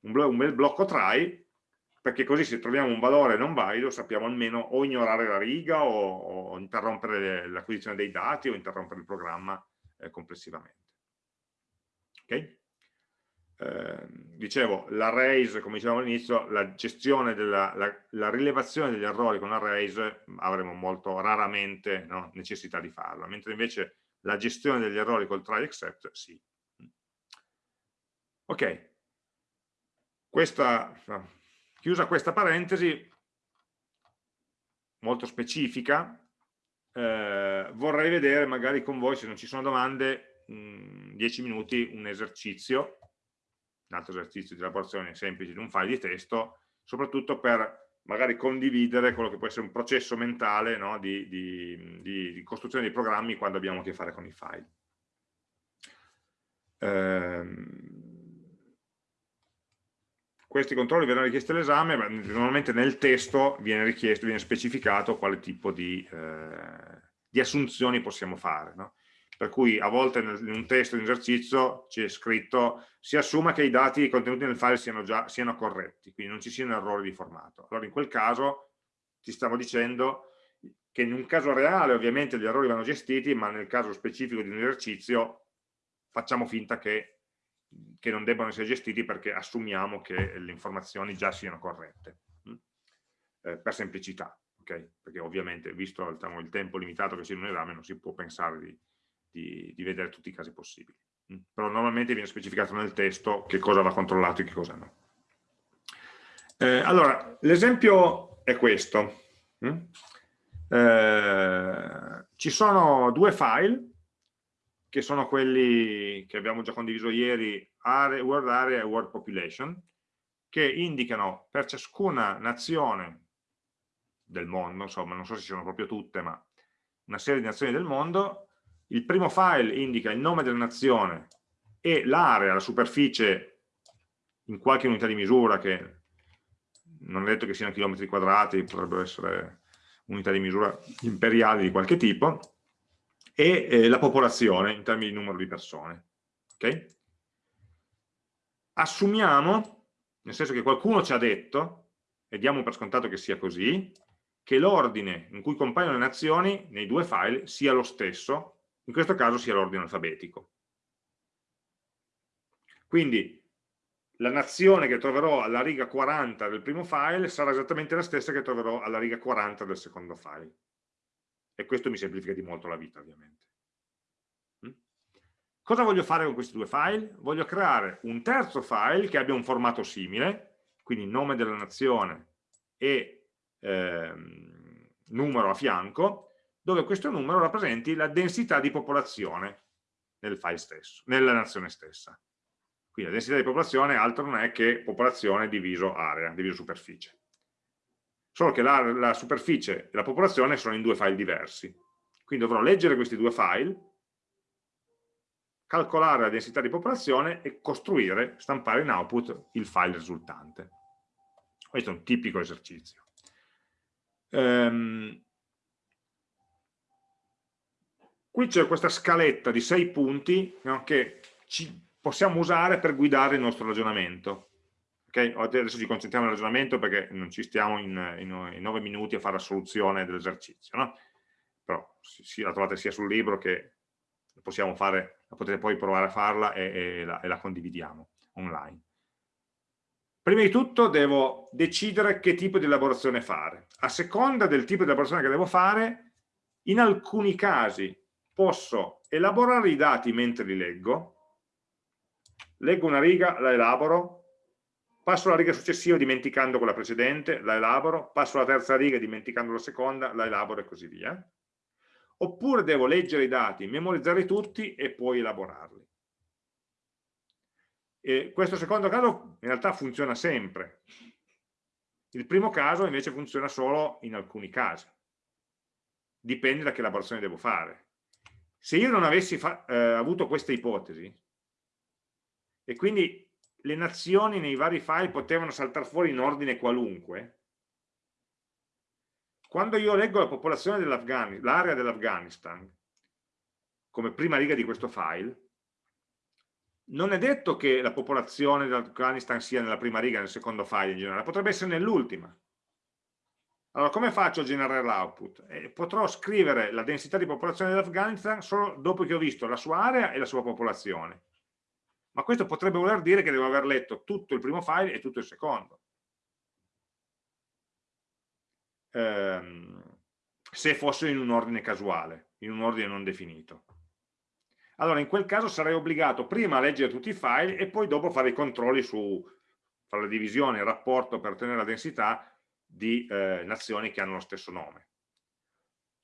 un, un bel blocco try, perché così se troviamo un valore non valido sappiamo almeno o ignorare la riga o, o interrompere l'acquisizione dei dati o interrompere il programma eh, complessivamente. Ok? Ehm, dicevo, l'arrays, come dicevamo all'inizio, la gestione della la, la rilevazione degli errori con arrays avremo molto raramente no, necessità di farla, mentre invece la gestione degli errori col try except sì. Ok, questa, chiusa questa parentesi molto specifica, eh, vorrei vedere magari con voi, se non ci sono domande, 10 minuti un esercizio un altro esercizio di elaborazione semplice di un file di testo, soprattutto per magari condividere quello che può essere un processo mentale no, di, di, di, di, costruzione dei programmi quando abbiamo a che fare con i file. Ehm, questi controlli verranno richiesti all'esame, ma normalmente nel testo viene richiesto, viene specificato quale tipo di, eh, assunzioni possiamo fare. No? Per cui a volte in un testo di esercizio c'è scritto si assume che i dati contenuti nel file siano, già, siano corretti, quindi non ci siano errori di formato. Allora in quel caso ti stavo dicendo che in un caso reale ovviamente gli errori vanno gestiti, ma nel caso specifico di un esercizio facciamo finta che, che non debbano essere gestiti perché assumiamo che le informazioni già siano corrette, hm? eh, per semplicità. Okay? Perché ovviamente, visto diciamo, il tempo limitato che c'è in un esame, non si può pensare di, di, di vedere tutti i casi possibili. Mm. Però normalmente viene specificato nel testo che cosa va controllato e che cosa no. Eh, allora, l'esempio è questo. Mm? Eh, ci sono due file che sono quelli che abbiamo già condiviso ieri, area, World Area e World Population, che indicano per ciascuna nazione del mondo, insomma non so se siano proprio tutte, ma una serie di nazioni del mondo, il primo file indica il nome della nazione e l'area, la superficie in qualche unità di misura che non è detto che siano chilometri quadrati, potrebbero essere unità di misura imperiali di qualche tipo, e eh, la popolazione in termini di numero di persone. Okay? Assumiamo, nel senso che qualcuno ci ha detto, e diamo per scontato che sia così, che l'ordine in cui compaiono le nazioni nei due file sia lo stesso in questo caso sia l'ordine alfabetico. Quindi la nazione che troverò alla riga 40 del primo file sarà esattamente la stessa che troverò alla riga 40 del secondo file. E questo mi semplifica di molto la vita, ovviamente. Mm? Cosa voglio fare con questi due file? Voglio creare un terzo file che abbia un formato simile, quindi nome della nazione e ehm, numero a fianco, dove questo numero rappresenti la densità di popolazione nel file stesso, nella nazione stessa. Quindi la densità di popolazione altro non è che popolazione diviso area, diviso superficie. Solo che la, la superficie e la popolazione sono in due file diversi. Quindi dovrò leggere questi due file, calcolare la densità di popolazione e costruire, stampare in output il file risultante. Questo è un tipico esercizio. Um, qui c'è questa scaletta di sei punti no, che ci possiamo usare per guidare il nostro ragionamento. Okay? Adesso ci concentriamo nel ragionamento perché non ci stiamo in, in, in 9 minuti a fare la soluzione dell'esercizio, no? però si, la trovate sia sul libro che possiamo fare, potete poi provare a farla e, e, la, e la condividiamo online. Prima di tutto devo decidere che tipo di elaborazione fare. A seconda del tipo di elaborazione che devo fare, in alcuni casi posso elaborare i dati mentre li leggo, leggo una riga, la elaboro, passo alla riga successiva dimenticando quella precedente, la elaboro, passo alla terza riga dimenticando la seconda, la elaboro e così via. Oppure devo leggere i dati, memorizzarli tutti e poi elaborarli. E questo secondo caso in realtà funziona sempre. Il primo caso invece funziona solo in alcuni casi. Dipende da che elaborazione devo fare. Se io non avessi eh, avuto questa ipotesi, e quindi le nazioni nei vari file potevano saltare fuori in ordine qualunque, quando io leggo la popolazione dell'Afghanistan, l'area dell'Afghanistan, come prima riga di questo file, non è detto che la popolazione dell'Afghanistan sia nella prima riga, nel secondo file in generale, potrebbe essere nell'ultima. Allora, come faccio a generare l'output? Eh, potrò scrivere la densità di popolazione dell'Afghanistan solo dopo che ho visto la sua area e la sua popolazione ma questo potrebbe voler dire che devo aver letto tutto il primo file e tutto il secondo. Ehm, se fosse in un ordine casuale, in un ordine non definito. Allora in quel caso sarei obbligato prima a leggere tutti i file e poi dopo fare i controlli su fare la divisione, il rapporto per ottenere la densità di eh, nazioni che hanno lo stesso nome.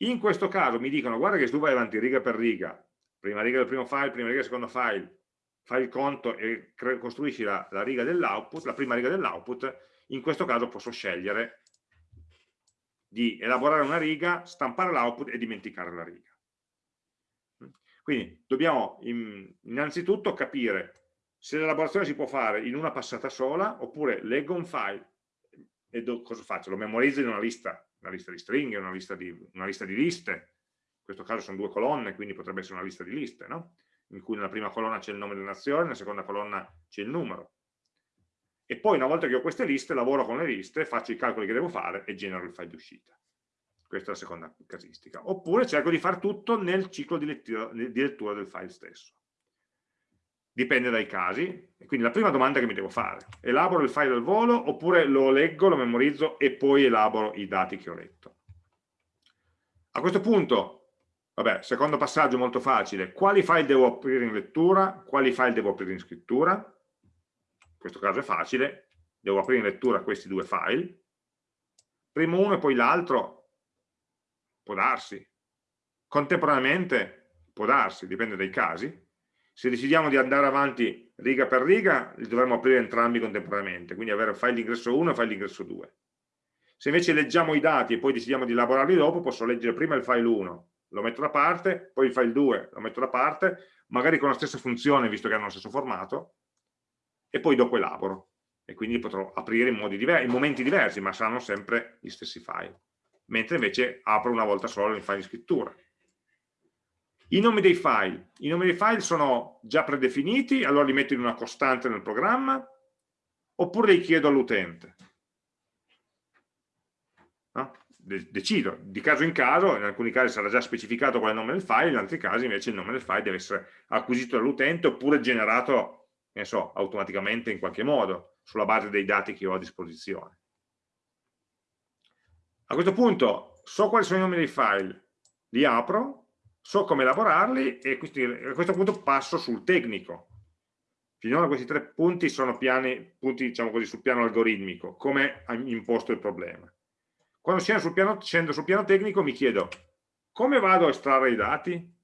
In questo caso mi dicono guarda che se tu vai avanti riga per riga, prima riga del primo file, prima riga del secondo file, fai il conto e costruisci la, la riga la prima riga dell'output, in questo caso posso scegliere di elaborare una riga, stampare l'output e dimenticare la riga. Quindi dobbiamo innanzitutto capire se l'elaborazione si può fare in una passata sola oppure leggo un file e cosa faccio? Lo memorizzo in una lista, una lista di stringhe, una lista di, una lista di liste, in questo caso sono due colonne, quindi potrebbe essere una lista di liste, no? in cui nella prima colonna c'è il nome della nazione, nella seconda colonna c'è il numero. E poi una volta che ho queste liste, lavoro con le liste, faccio i calcoli che devo fare e genero il file di uscita. Questa è la seconda casistica. Oppure cerco di fare tutto nel ciclo di lettura, di lettura del file stesso. Dipende dai casi. E quindi la prima domanda che mi devo fare, elaboro il file al volo oppure lo leggo, lo memorizzo e poi elaboro i dati che ho letto. A questo punto Vabbè, secondo passaggio molto facile, quali file devo aprire in lettura, quali file devo aprire in scrittura? In questo caso è facile, devo aprire in lettura questi due file. Primo uno e poi l'altro, può darsi. Contemporaneamente, può darsi, dipende dai casi. Se decidiamo di andare avanti riga per riga, li dovremmo aprire entrambi contemporaneamente, quindi avere file di ingresso 1 e file di ingresso 2. Se invece leggiamo i dati e poi decidiamo di elaborarli dopo, posso leggere prima il file 1 lo metto da parte, poi il file 2 lo metto da parte, magari con la stessa funzione visto che hanno lo stesso formato, e poi dopo elaboro. E quindi potrò aprire in, in momenti diversi, ma saranno sempre gli stessi file. Mentre invece apro una volta solo il file di scrittura. I nomi dei file. I nomi dei file sono già predefiniti, allora li metto in una costante nel programma, oppure li chiedo all'utente. No? decido di caso in caso, in alcuni casi sarà già specificato qual è il nome del file, in altri casi invece il nome del file deve essere acquisito dall'utente oppure generato ne so, automaticamente in qualche modo sulla base dei dati che ho a disposizione. A questo punto so quali sono i nomi dei file, li apro, so come elaborarli e a questo punto passo sul tecnico. Finora questi tre punti sono piani, punti diciamo così, sul piano algoritmico, come imposto il problema. Quando scendo sul, piano, scendo sul piano tecnico mi chiedo come vado a estrarre i dati?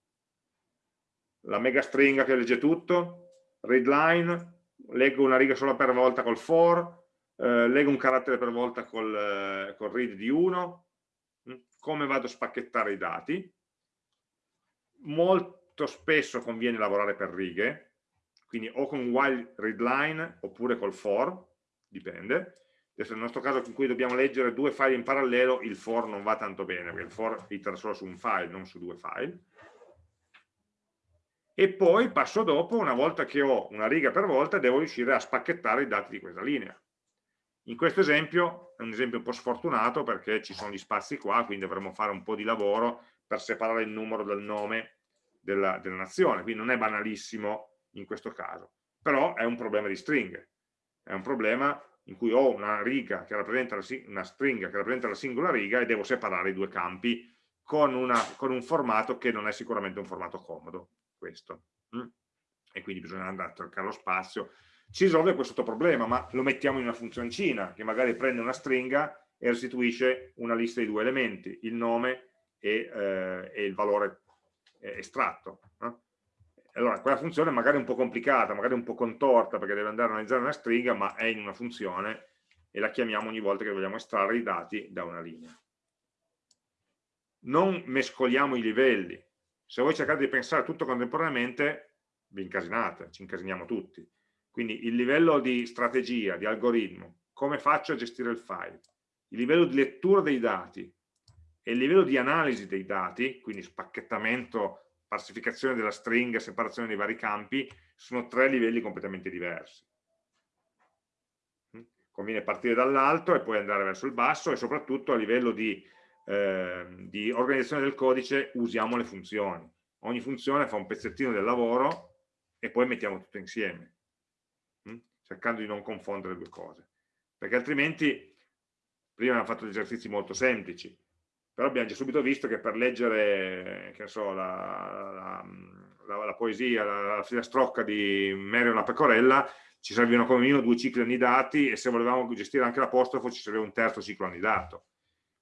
La mega stringa che legge tutto, readline, leggo una riga sola per volta col for, eh, leggo un carattere per volta col, eh, col read di 1, mm, come vado a spacchettare i dati. Molto spesso conviene lavorare per righe, quindi o con while readline oppure col for, dipende, Adesso nel nostro caso in cui dobbiamo leggere due file in parallelo, il for non va tanto bene, perché il for itera solo su un file, non su due file. e poi passo dopo, una volta che ho una riga per volta, devo riuscire a spacchettare i dati di questa linea. In questo esempio è un esempio un po' sfortunato perché ci sono gli spazi qua, quindi dovremo fare un po' di lavoro per separare il numero dal nome della, della nazione, quindi non è banalissimo in questo caso, però è un problema di stringhe, è un problema in cui ho una riga che rappresenta la, una stringa che rappresenta la singola riga e devo separare i due campi con, una, con un formato che non è sicuramente un formato comodo, questo. Mm? E quindi bisogna andare a cercare lo spazio. Si risolve questo problema, ma lo mettiamo in una funzioncina che magari prende una stringa e restituisce una lista di due elementi, il nome e, eh, e il valore estratto. No? Allora, quella funzione è magari un po' complicata, magari un po' contorta, perché deve andare a analizzare una stringa, ma è in una funzione e la chiamiamo ogni volta che vogliamo estrarre i dati da una linea. Non mescoliamo i livelli. Se voi cercate di pensare tutto contemporaneamente, vi incasinate, ci incasiniamo tutti. Quindi il livello di strategia, di algoritmo, come faccio a gestire il file, il livello di lettura dei dati e il livello di analisi dei dati, quindi spacchettamento falsificazione della stringa, separazione dei vari campi, sono tre livelli completamente diversi. Mm? Conviene partire dall'alto e poi andare verso il basso e soprattutto a livello di, eh, di organizzazione del codice usiamo le funzioni. Ogni funzione fa un pezzettino del lavoro e poi mettiamo tutto insieme, mm? cercando di non confondere le due cose. Perché altrimenti, prima abbiamo fatto esercizi molto semplici, però abbiamo già subito visto che per leggere so, la, la, la, la, poesia, la, filastrocca di Mario la pecorella ci servivano come minimo due cicli annidati e se volevamo gestire anche l'apostrofo ci serviva un terzo ciclo annidato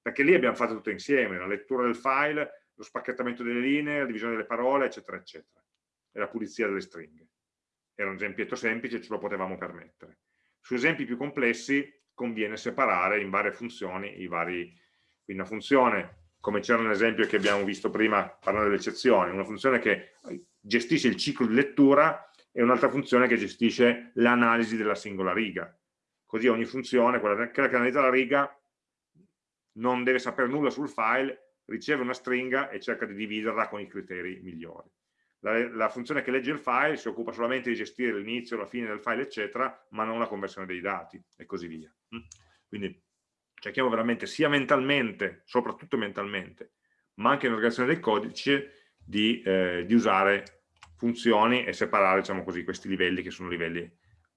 perché lì abbiamo fatto tutto insieme, la lettura del file, lo spacchettamento delle linee, la divisione delle parole, eccetera, eccetera, e la pulizia delle stringhe. Era un esempietto semplice, ce lo potevamo permettere. Su esempi più complessi conviene separare in varie funzioni i vari, quindi una funzione, come c'era nell'esempio che abbiamo visto prima parlando delle eccezioni, una funzione che gestisce il ciclo di lettura e un'altra funzione che gestisce l'analisi della singola riga. Così ogni funzione, quella che analizza la riga, non deve sapere nulla sul file, riceve una stringa e cerca di dividerla con i criteri migliori. La, la, funzione che legge il file si occupa solamente di gestire l'inizio, la fine del file, eccetera, ma non la conversione dei dati e così via. Quindi cerchiamo veramente sia mentalmente, soprattutto mentalmente, ma anche nell'organizzazione del codice, di, eh, di, usare funzioni e separare diciamo così, questi livelli che sono livelli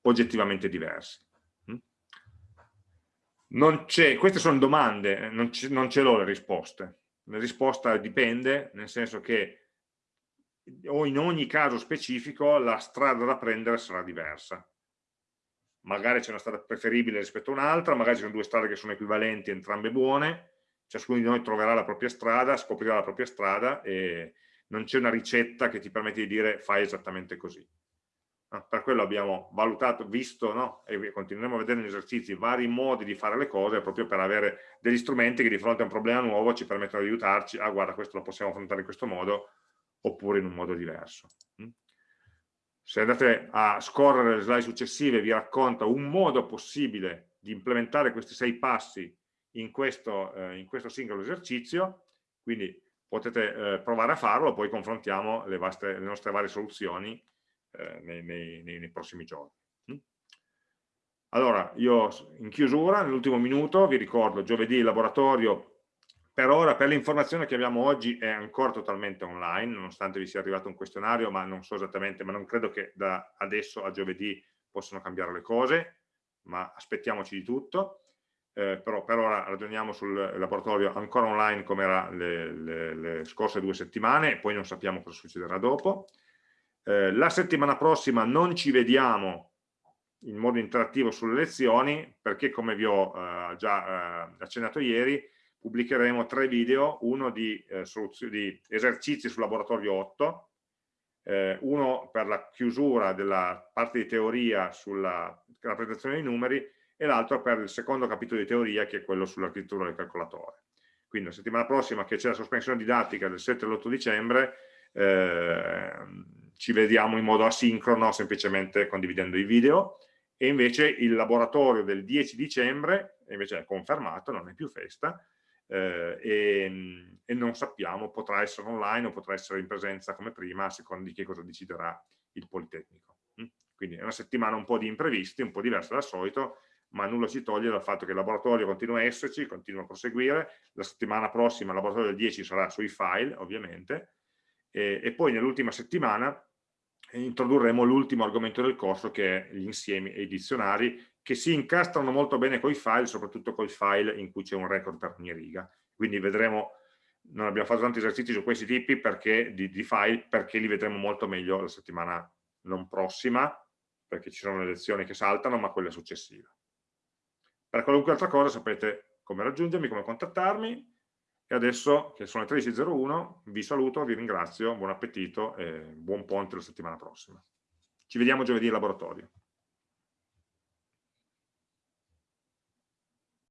oggettivamente diversi. Mm? queste sono domande, eh, non ce l'ho le risposte. La risposta dipende, nel senso che o in ogni caso specifico la strada da prendere sarà diversa magari c'è una strada preferibile rispetto a un'altra, magari ci sono due strade che sono equivalenti, entrambe buone, ciascuno di noi troverà la propria strada, scoprirà la propria strada e non c'è una ricetta che ti permette di dire fai esattamente così. Per quello abbiamo valutato, visto no? e continueremo a vedere negli esercizi vari modi di fare le cose proprio per avere degli strumenti che di fronte a un problema nuovo ci permettono di aiutarci, ah guarda questo lo possiamo affrontare in questo modo oppure in un modo diverso. Se andate a scorrere le slide successive vi racconta un modo possibile di implementare questi sei passi in questo, eh, in questo singolo esercizio, quindi potete eh, provare a farlo, poi confrontiamo le, vaste, le nostre varie soluzioni eh, nei, nei, nei, prossimi giorni. Mm? Allora, io in chiusura, nell'ultimo minuto, vi ricordo giovedì il laboratorio per ora, per l'informazione che abbiamo oggi, è ancora totalmente online, nonostante vi sia arrivato un questionario, ma non so esattamente, ma non credo che da adesso a giovedì possano cambiare le cose, ma aspettiamoci di tutto. Eh, però per ora ragioniamo sul laboratorio ancora online come era le, le, le, scorse due settimane e poi non sappiamo cosa succederà dopo. Eh, la settimana prossima non ci vediamo in modo interattivo sulle lezioni perché come vi ho eh, già eh, accennato ieri pubblicheremo tre video, uno di, eh, di esercizi sul laboratorio 8, eh, uno per la chiusura della parte di teoria sulla rappresentazione dei numeri e l'altro per il secondo capitolo di teoria che è quello sull'architettura del calcolatore. Quindi la settimana prossima che c'è la sospensione didattica del 7 e l'8 dicembre eh, ci vediamo in modo asincrono semplicemente condividendo i video e invece il laboratorio del 10 dicembre invece è confermato, non è più festa, eh, e, e, non sappiamo, potrà essere online o potrà essere in presenza come prima, a seconda di che cosa deciderà il Politecnico. Mm? Quindi è una settimana un po' di imprevisti, un po' diversa dal solito, ma nulla ci toglie dal fatto che il laboratorio continua a esserci, continua a proseguire, la settimana prossima il laboratorio del 10 sarà sui file, ovviamente, e, e poi nell'ultima settimana introdurremo l'ultimo argomento del corso che è gli insiemi e i dizionari che si incastrano molto bene con i file, soprattutto con i file in cui c'è un record per ogni riga. Quindi vedremo, non abbiamo fatto tanti esercizi su questi tipi perché, di, di file perché li vedremo molto meglio la settimana non prossima, perché ci sono le lezioni che saltano, ma quella successiva. Per qualunque altra cosa sapete come raggiungermi, come contattarmi, e adesso che sono le 13.01 vi saluto, vi ringrazio, buon appetito e buon ponte la settimana prossima. Ci vediamo giovedì in laboratorio.